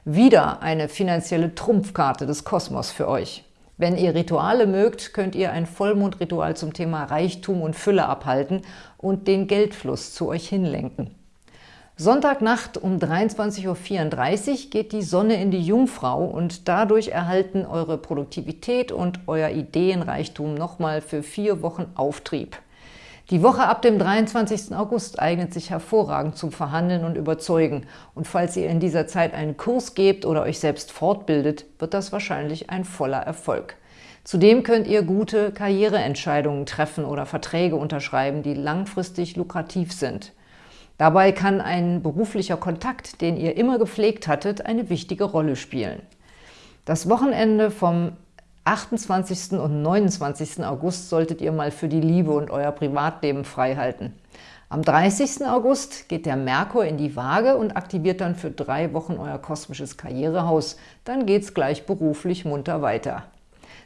S1: Wieder eine finanzielle Trumpfkarte des Kosmos für euch. Wenn ihr Rituale mögt, könnt ihr ein Vollmondritual zum Thema Reichtum und Fülle abhalten und den Geldfluss zu euch hinlenken. Sonntagnacht um 23.34 Uhr geht die Sonne in die Jungfrau und dadurch erhalten eure Produktivität und euer Ideenreichtum nochmal für vier Wochen Auftrieb. Die Woche ab dem 23. August eignet sich hervorragend zum Verhandeln und Überzeugen. Und falls ihr in dieser Zeit einen Kurs gebt oder euch selbst fortbildet, wird das wahrscheinlich ein voller Erfolg. Zudem könnt ihr gute Karriereentscheidungen treffen oder Verträge unterschreiben, die langfristig lukrativ sind. Dabei kann ein beruflicher Kontakt, den ihr immer gepflegt hattet, eine wichtige Rolle spielen. Das Wochenende vom 28. und 29. August solltet ihr mal für die Liebe und euer Privatleben freihalten. Am 30. August geht der Merkur in die Waage und aktiviert dann für drei Wochen euer kosmisches Karrierehaus. Dann geht's gleich beruflich munter weiter.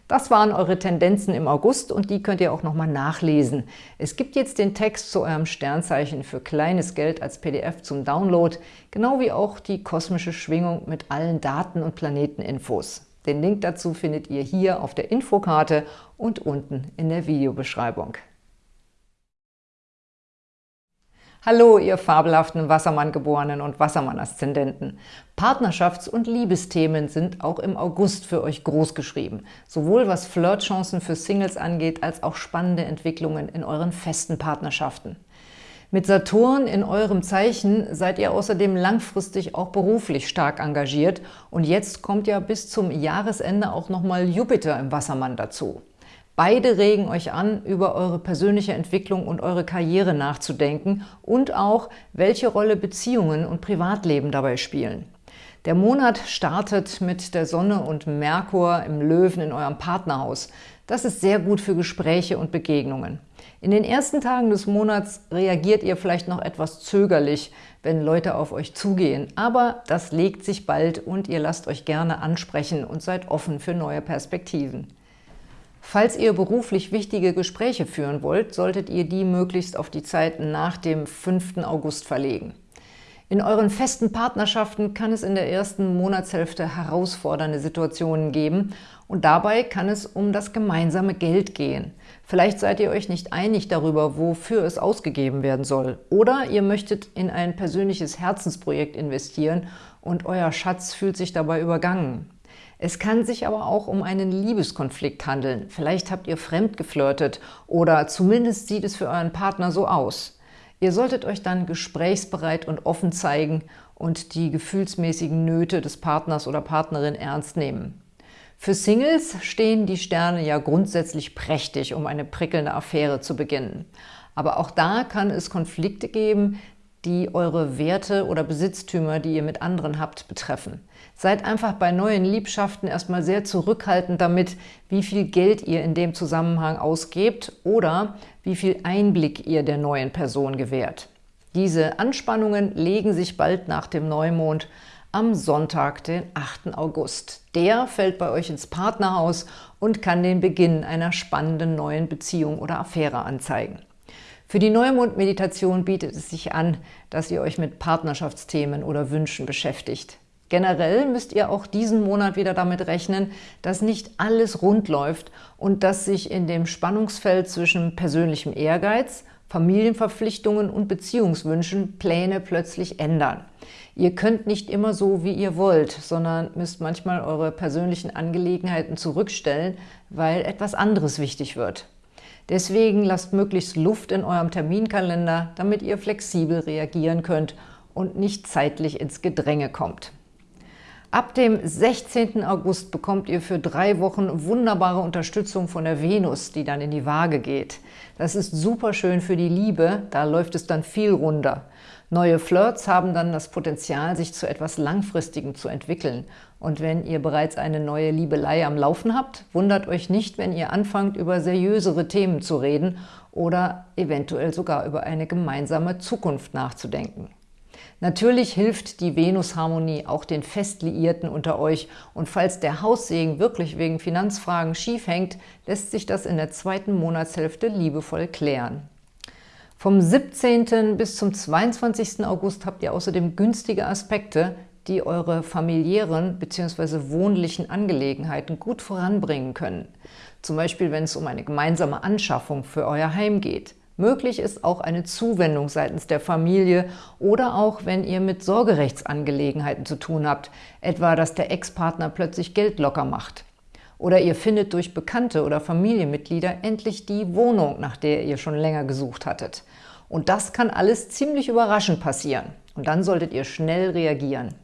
S1: Das waren eure Tendenzen im August und die könnt ihr auch nochmal nachlesen. Es gibt jetzt den Text zu eurem Sternzeichen für kleines Geld als PDF zum Download, genau wie auch die kosmische Schwingung mit allen Daten und Planeteninfos. Den Link dazu findet ihr hier auf der Infokarte und unten in der Videobeschreibung. Hallo, ihr fabelhaften Wassermann-Geborenen und Wassermann-Aszendenten. Partnerschafts- und Liebesthemen sind auch im August für euch großgeschrieben. Sowohl was Flirtchancen für Singles angeht, als auch spannende Entwicklungen in euren festen Partnerschaften. Mit Saturn in eurem Zeichen seid ihr außerdem langfristig auch beruflich stark engagiert und jetzt kommt ja bis zum Jahresende auch nochmal Jupiter im Wassermann dazu. Beide regen euch an, über eure persönliche Entwicklung und eure Karriere nachzudenken und auch, welche Rolle Beziehungen und Privatleben dabei spielen. Der Monat startet mit der Sonne und Merkur im Löwen in eurem Partnerhaus. Das ist sehr gut für Gespräche und Begegnungen. In den ersten Tagen des Monats reagiert ihr vielleicht noch etwas zögerlich, wenn Leute auf euch zugehen, aber das legt sich bald und ihr lasst euch gerne ansprechen und seid offen für neue Perspektiven. Falls ihr beruflich wichtige Gespräche führen wollt, solltet ihr die möglichst auf die Zeit nach dem 5. August verlegen. In euren festen Partnerschaften kann es in der ersten Monatshälfte herausfordernde Situationen geben und dabei kann es um das gemeinsame Geld gehen. Vielleicht seid ihr euch nicht einig darüber, wofür es ausgegeben werden soll. Oder ihr möchtet in ein persönliches Herzensprojekt investieren und euer Schatz fühlt sich dabei übergangen. Es kann sich aber auch um einen Liebeskonflikt handeln. Vielleicht habt ihr fremd geflirtet oder zumindest sieht es für euren Partner so aus. Ihr solltet euch dann gesprächsbereit und offen zeigen und die gefühlsmäßigen Nöte des Partners oder Partnerin ernst nehmen. Für Singles stehen die Sterne ja grundsätzlich prächtig, um eine prickelnde Affäre zu beginnen. Aber auch da kann es Konflikte geben, die eure Werte oder Besitztümer, die ihr mit anderen habt, betreffen. Seid einfach bei neuen Liebschaften erstmal sehr zurückhaltend damit, wie viel Geld ihr in dem Zusammenhang ausgebt oder wie viel Einblick ihr der neuen Person gewährt. Diese Anspannungen legen sich bald nach dem Neumond am Sonntag, den 8. August. Der fällt bei euch ins Partnerhaus und kann den Beginn einer spannenden neuen Beziehung oder Affäre anzeigen. Für die Neumond-Meditation bietet es sich an, dass ihr euch mit Partnerschaftsthemen oder Wünschen beschäftigt. Generell müsst ihr auch diesen Monat wieder damit rechnen, dass nicht alles rund läuft und dass sich in dem Spannungsfeld zwischen persönlichem Ehrgeiz, Familienverpflichtungen und Beziehungswünschen Pläne plötzlich ändern. Ihr könnt nicht immer so, wie ihr wollt, sondern müsst manchmal eure persönlichen Angelegenheiten zurückstellen, weil etwas anderes wichtig wird. Deswegen lasst möglichst Luft in eurem Terminkalender, damit ihr flexibel reagieren könnt und nicht zeitlich ins Gedränge kommt. Ab dem 16. August bekommt ihr für drei Wochen wunderbare Unterstützung von der Venus, die dann in die Waage geht. Das ist super schön für die Liebe, da läuft es dann viel runder. Neue Flirts haben dann das Potenzial, sich zu etwas Langfristigem zu entwickeln. Und wenn ihr bereits eine neue Liebelei am Laufen habt, wundert euch nicht, wenn ihr anfangt, über seriösere Themen zu reden oder eventuell sogar über eine gemeinsame Zukunft nachzudenken. Natürlich hilft die Venus-Harmonie auch den Festliierten unter euch und falls der Haussegen wirklich wegen Finanzfragen schief hängt, lässt sich das in der zweiten Monatshälfte liebevoll klären. Vom 17. bis zum 22. August habt ihr außerdem günstige Aspekte, die eure familiären bzw. wohnlichen Angelegenheiten gut voranbringen können. Zum Beispiel, wenn es um eine gemeinsame Anschaffung für euer Heim geht. Möglich ist auch eine Zuwendung seitens der Familie oder auch, wenn ihr mit Sorgerechtsangelegenheiten zu tun habt, etwa, dass der Ex-Partner plötzlich Geld locker macht. Oder ihr findet durch Bekannte oder Familienmitglieder endlich die Wohnung, nach der ihr schon länger gesucht hattet. Und das kann alles ziemlich überraschend passieren. Und dann solltet ihr schnell reagieren.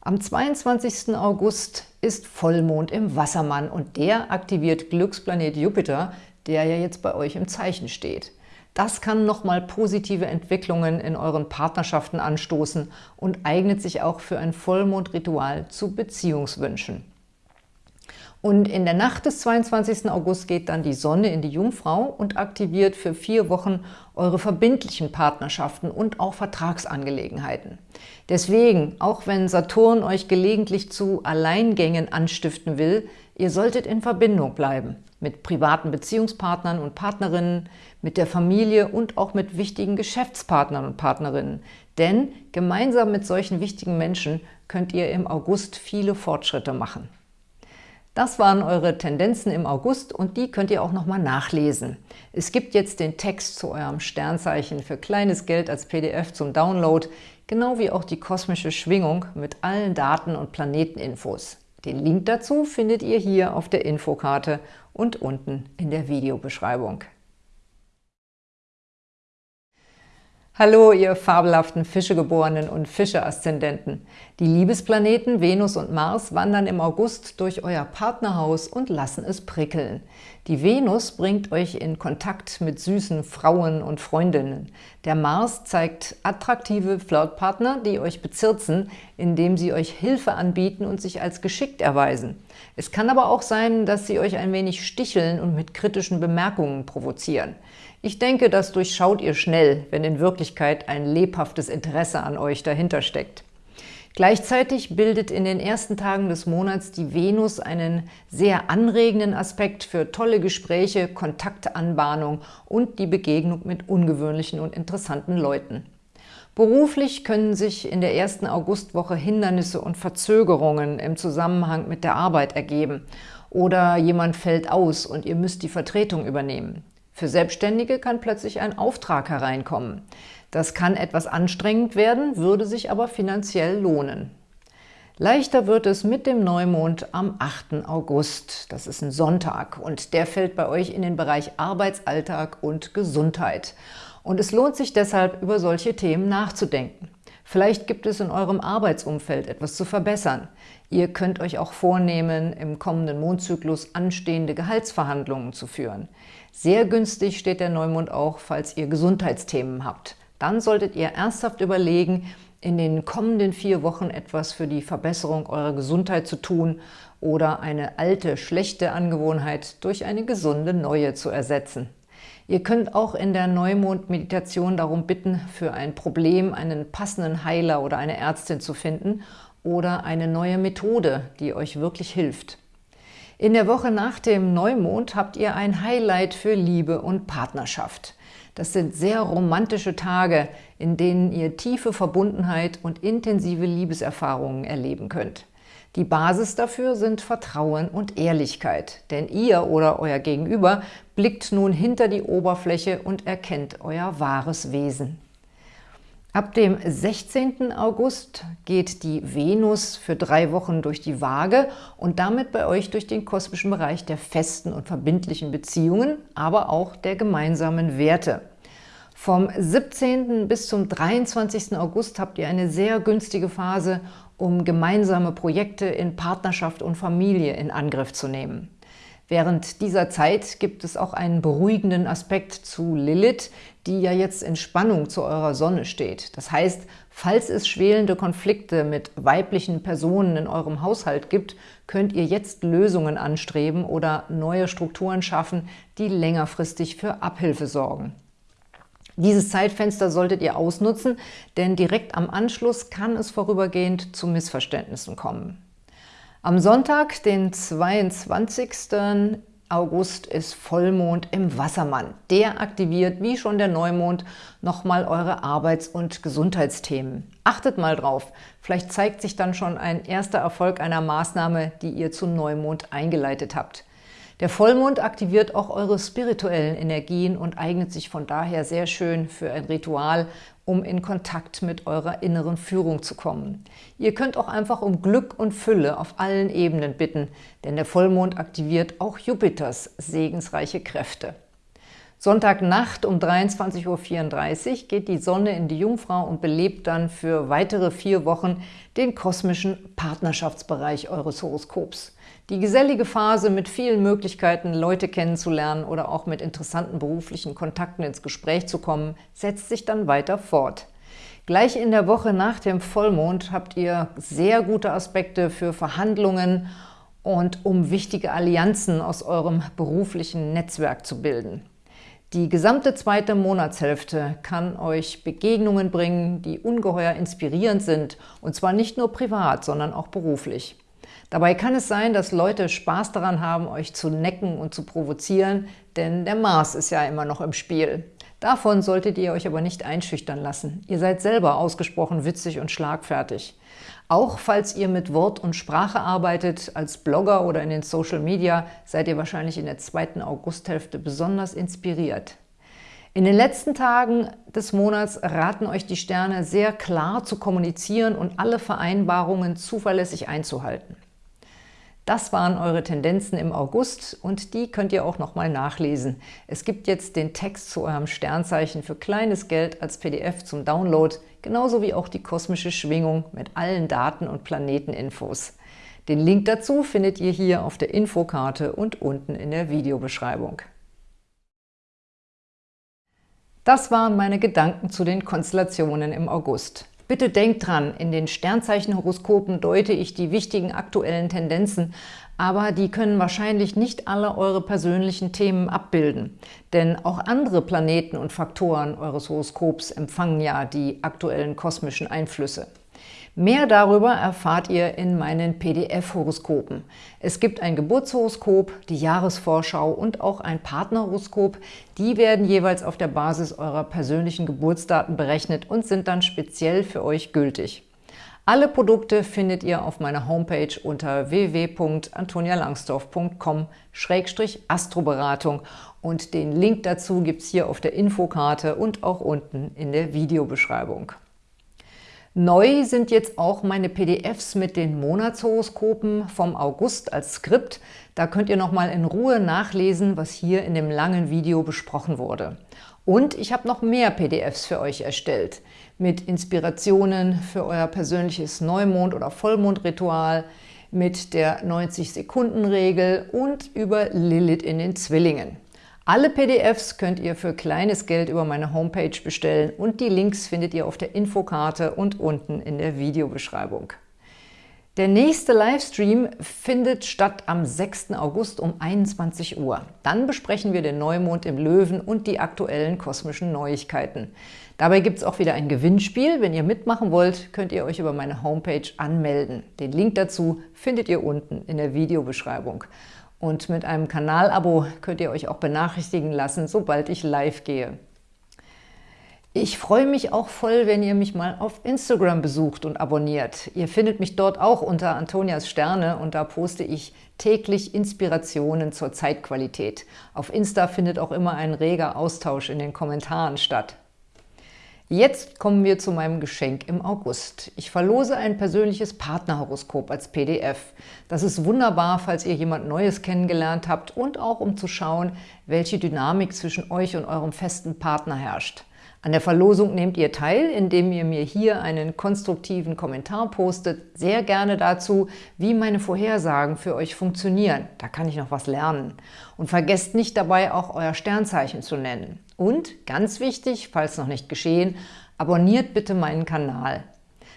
S1: Am 22. August ist Vollmond im Wassermann und der aktiviert Glücksplanet Jupiter, der ja jetzt bei euch im Zeichen steht. Das kann nochmal positive Entwicklungen in euren Partnerschaften anstoßen und eignet sich auch für ein Vollmondritual zu Beziehungswünschen. Und in der Nacht des 22. August geht dann die Sonne in die Jungfrau und aktiviert für vier Wochen eure verbindlichen Partnerschaften und auch Vertragsangelegenheiten. Deswegen, auch wenn Saturn euch gelegentlich zu Alleingängen anstiften will, ihr solltet in Verbindung bleiben mit privaten Beziehungspartnern und Partnerinnen, mit der Familie und auch mit wichtigen Geschäftspartnern und Partnerinnen. Denn gemeinsam mit solchen wichtigen Menschen könnt ihr im August viele Fortschritte machen. Das waren eure Tendenzen im August und die könnt ihr auch nochmal nachlesen. Es gibt jetzt den Text zu eurem Sternzeichen für kleines Geld als PDF zum Download, genau wie auch die kosmische Schwingung mit allen Daten und Planeteninfos. Den Link dazu findet ihr hier auf der Infokarte und unten in der Videobeschreibung. Hallo, ihr fabelhaften Fischegeborenen und Fische-Aszendenten. Die Liebesplaneten Venus und Mars wandern im August durch euer Partnerhaus und lassen es prickeln. Die Venus bringt euch in Kontakt mit süßen Frauen und Freundinnen. Der Mars zeigt attraktive Flirtpartner, die euch bezirzen, indem sie euch Hilfe anbieten und sich als geschickt erweisen. Es kann aber auch sein, dass sie euch ein wenig sticheln und mit kritischen Bemerkungen provozieren. Ich denke, das durchschaut ihr schnell, wenn in Wirklichkeit ein lebhaftes Interesse an euch dahinter steckt. Gleichzeitig bildet in den ersten Tagen des Monats die Venus einen sehr anregenden Aspekt für tolle Gespräche, Kontaktanbahnung und die Begegnung mit ungewöhnlichen und interessanten Leuten. Beruflich können sich in der ersten Augustwoche Hindernisse und Verzögerungen im Zusammenhang mit der Arbeit ergeben oder jemand fällt aus und ihr müsst die Vertretung übernehmen. Für Selbstständige kann plötzlich ein Auftrag hereinkommen. Das kann etwas anstrengend werden, würde sich aber finanziell lohnen. Leichter wird es mit dem Neumond am 8. August. Das ist ein Sonntag und der fällt bei euch in den Bereich Arbeitsalltag und Gesundheit. Und es lohnt sich deshalb, über solche Themen nachzudenken. Vielleicht gibt es in eurem Arbeitsumfeld etwas zu verbessern. Ihr könnt euch auch vornehmen, im kommenden Mondzyklus anstehende Gehaltsverhandlungen zu führen. Sehr günstig steht der Neumond auch, falls ihr Gesundheitsthemen habt. Dann solltet ihr ernsthaft überlegen, in den kommenden vier Wochen etwas für die Verbesserung eurer Gesundheit zu tun oder eine alte, schlechte Angewohnheit durch eine gesunde neue zu ersetzen. Ihr könnt auch in der Neumond-Meditation darum bitten, für ein Problem einen passenden Heiler oder eine Ärztin zu finden oder eine neue Methode, die euch wirklich hilft. In der Woche nach dem Neumond habt ihr ein Highlight für Liebe und Partnerschaft. Das sind sehr romantische Tage, in denen ihr tiefe Verbundenheit und intensive Liebeserfahrungen erleben könnt. Die Basis dafür sind Vertrauen und Ehrlichkeit, denn ihr oder euer Gegenüber blickt nun hinter die Oberfläche und erkennt euer wahres Wesen. Ab dem 16. August geht die Venus für drei Wochen durch die Waage und damit bei euch durch den kosmischen Bereich der festen und verbindlichen Beziehungen, aber auch der gemeinsamen Werte. Vom 17. bis zum 23. August habt ihr eine sehr günstige Phase, um gemeinsame Projekte in Partnerschaft und Familie in Angriff zu nehmen. Während dieser Zeit gibt es auch einen beruhigenden Aspekt zu Lilith, die ja jetzt in Spannung zu eurer Sonne steht. Das heißt, falls es schwelende Konflikte mit weiblichen Personen in eurem Haushalt gibt, könnt ihr jetzt Lösungen anstreben oder neue Strukturen schaffen, die längerfristig für Abhilfe sorgen. Dieses Zeitfenster solltet ihr ausnutzen, denn direkt am Anschluss kann es vorübergehend zu Missverständnissen kommen. Am Sonntag, den 22. August, ist Vollmond im Wassermann. Der aktiviert, wie schon der Neumond, nochmal eure Arbeits- und Gesundheitsthemen. Achtet mal drauf, vielleicht zeigt sich dann schon ein erster Erfolg einer Maßnahme, die ihr zu Neumond eingeleitet habt. Der Vollmond aktiviert auch eure spirituellen Energien und eignet sich von daher sehr schön für ein Ritual, um in Kontakt mit eurer inneren Führung zu kommen. Ihr könnt auch einfach um Glück und Fülle auf allen Ebenen bitten, denn der Vollmond aktiviert auch Jupiters segensreiche Kräfte. Sonntagnacht um 23.34 Uhr geht die Sonne in die Jungfrau und belebt dann für weitere vier Wochen den kosmischen Partnerschaftsbereich eures Horoskops. Die gesellige Phase mit vielen Möglichkeiten, Leute kennenzulernen oder auch mit interessanten beruflichen Kontakten ins Gespräch zu kommen, setzt sich dann weiter fort. Gleich in der Woche nach dem Vollmond habt ihr sehr gute Aspekte für Verhandlungen und um wichtige Allianzen aus eurem beruflichen Netzwerk zu bilden. Die gesamte zweite Monatshälfte kann euch Begegnungen bringen, die ungeheuer inspirierend sind, und zwar nicht nur privat, sondern auch beruflich. Dabei kann es sein, dass Leute Spaß daran haben, euch zu necken und zu provozieren, denn der Mars ist ja immer noch im Spiel. Davon solltet ihr euch aber nicht einschüchtern lassen. Ihr seid selber ausgesprochen witzig und schlagfertig. Auch falls ihr mit Wort und Sprache arbeitet, als Blogger oder in den Social Media, seid ihr wahrscheinlich in der zweiten Augusthälfte besonders inspiriert. In den letzten Tagen des Monats raten euch die Sterne sehr klar zu kommunizieren und alle Vereinbarungen zuverlässig einzuhalten. Das waren eure Tendenzen im August und die könnt ihr auch nochmal nachlesen. Es gibt jetzt den Text zu eurem Sternzeichen für kleines Geld als PDF zum Download, genauso wie auch die kosmische Schwingung mit allen Daten und Planeteninfos. Den Link dazu findet ihr hier auf der Infokarte und unten in der Videobeschreibung. Das waren meine Gedanken zu den Konstellationen im August. Bitte denkt dran, in den Sternzeichenhoroskopen deute ich die wichtigen aktuellen Tendenzen, aber die können wahrscheinlich nicht alle eure persönlichen Themen abbilden. Denn auch andere Planeten und Faktoren eures Horoskops empfangen ja die aktuellen kosmischen Einflüsse. Mehr darüber erfahrt ihr in meinen PDF-Horoskopen. Es gibt ein Geburtshoroskop, die Jahresvorschau und auch ein Partnerhoroskop. Die werden jeweils auf der Basis eurer persönlichen Geburtsdaten berechnet und sind dann speziell für euch gültig. Alle Produkte findet ihr auf meiner Homepage unter www.antonialangsdorf.com-astroberatung und den Link dazu gibt es hier auf der Infokarte und auch unten in der Videobeschreibung. Neu sind jetzt auch meine PDFs mit den Monatshoroskopen vom August als Skript. Da könnt ihr nochmal in Ruhe nachlesen, was hier in dem langen Video besprochen wurde. Und ich habe noch mehr PDFs für euch erstellt, mit Inspirationen für euer persönliches Neumond- oder Vollmondritual, mit der 90-Sekunden-Regel und über Lilith in den Zwillingen. Alle PDFs könnt ihr für kleines Geld über meine Homepage bestellen und die Links findet ihr auf der Infokarte und unten in der Videobeschreibung. Der nächste Livestream findet statt am 6. August um 21 Uhr. Dann besprechen wir den Neumond im Löwen und die aktuellen kosmischen Neuigkeiten. Dabei gibt es auch wieder ein Gewinnspiel. Wenn ihr mitmachen wollt, könnt ihr euch über meine Homepage anmelden. Den Link dazu findet ihr unten in der Videobeschreibung. Und mit einem Kanalabo könnt ihr euch auch benachrichtigen lassen, sobald ich live gehe. Ich freue mich auch voll, wenn ihr mich mal auf Instagram besucht und abonniert. Ihr findet mich dort auch unter Antonias Sterne und da poste ich täglich Inspirationen zur Zeitqualität. Auf Insta findet auch immer ein reger Austausch in den Kommentaren statt. Jetzt kommen wir zu meinem Geschenk im August. Ich verlose ein persönliches Partnerhoroskop als PDF. Das ist wunderbar, falls ihr jemand Neues kennengelernt habt und auch um zu schauen, welche Dynamik zwischen euch und eurem festen Partner herrscht. An der Verlosung nehmt ihr teil, indem ihr mir hier einen konstruktiven Kommentar postet, sehr gerne dazu, wie meine Vorhersagen für euch funktionieren. Da kann ich noch was lernen. Und vergesst nicht dabei auch euer Sternzeichen zu nennen. Und, ganz wichtig, falls noch nicht geschehen, abonniert bitte meinen Kanal.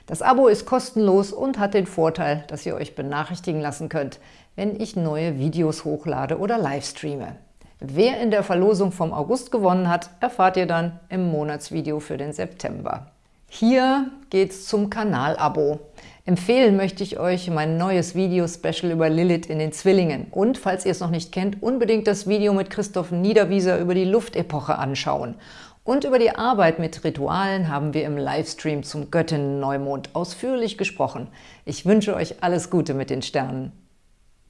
S1: Das Abo ist kostenlos und hat den Vorteil, dass ihr euch benachrichtigen lassen könnt, wenn ich neue Videos hochlade oder livestreame. Wer in der Verlosung vom August gewonnen hat, erfahrt ihr dann im Monatsvideo für den September. Hier geht's zum Kanalabo. Empfehlen möchte ich euch mein neues Video-Special über Lilith in den Zwillingen. Und, falls ihr es noch nicht kennt, unbedingt das Video mit Christoph Niederwieser über die Luftepoche anschauen. Und über die Arbeit mit Ritualen haben wir im Livestream zum Göttinnen-Neumond ausführlich gesprochen. Ich wünsche euch alles Gute mit den Sternen.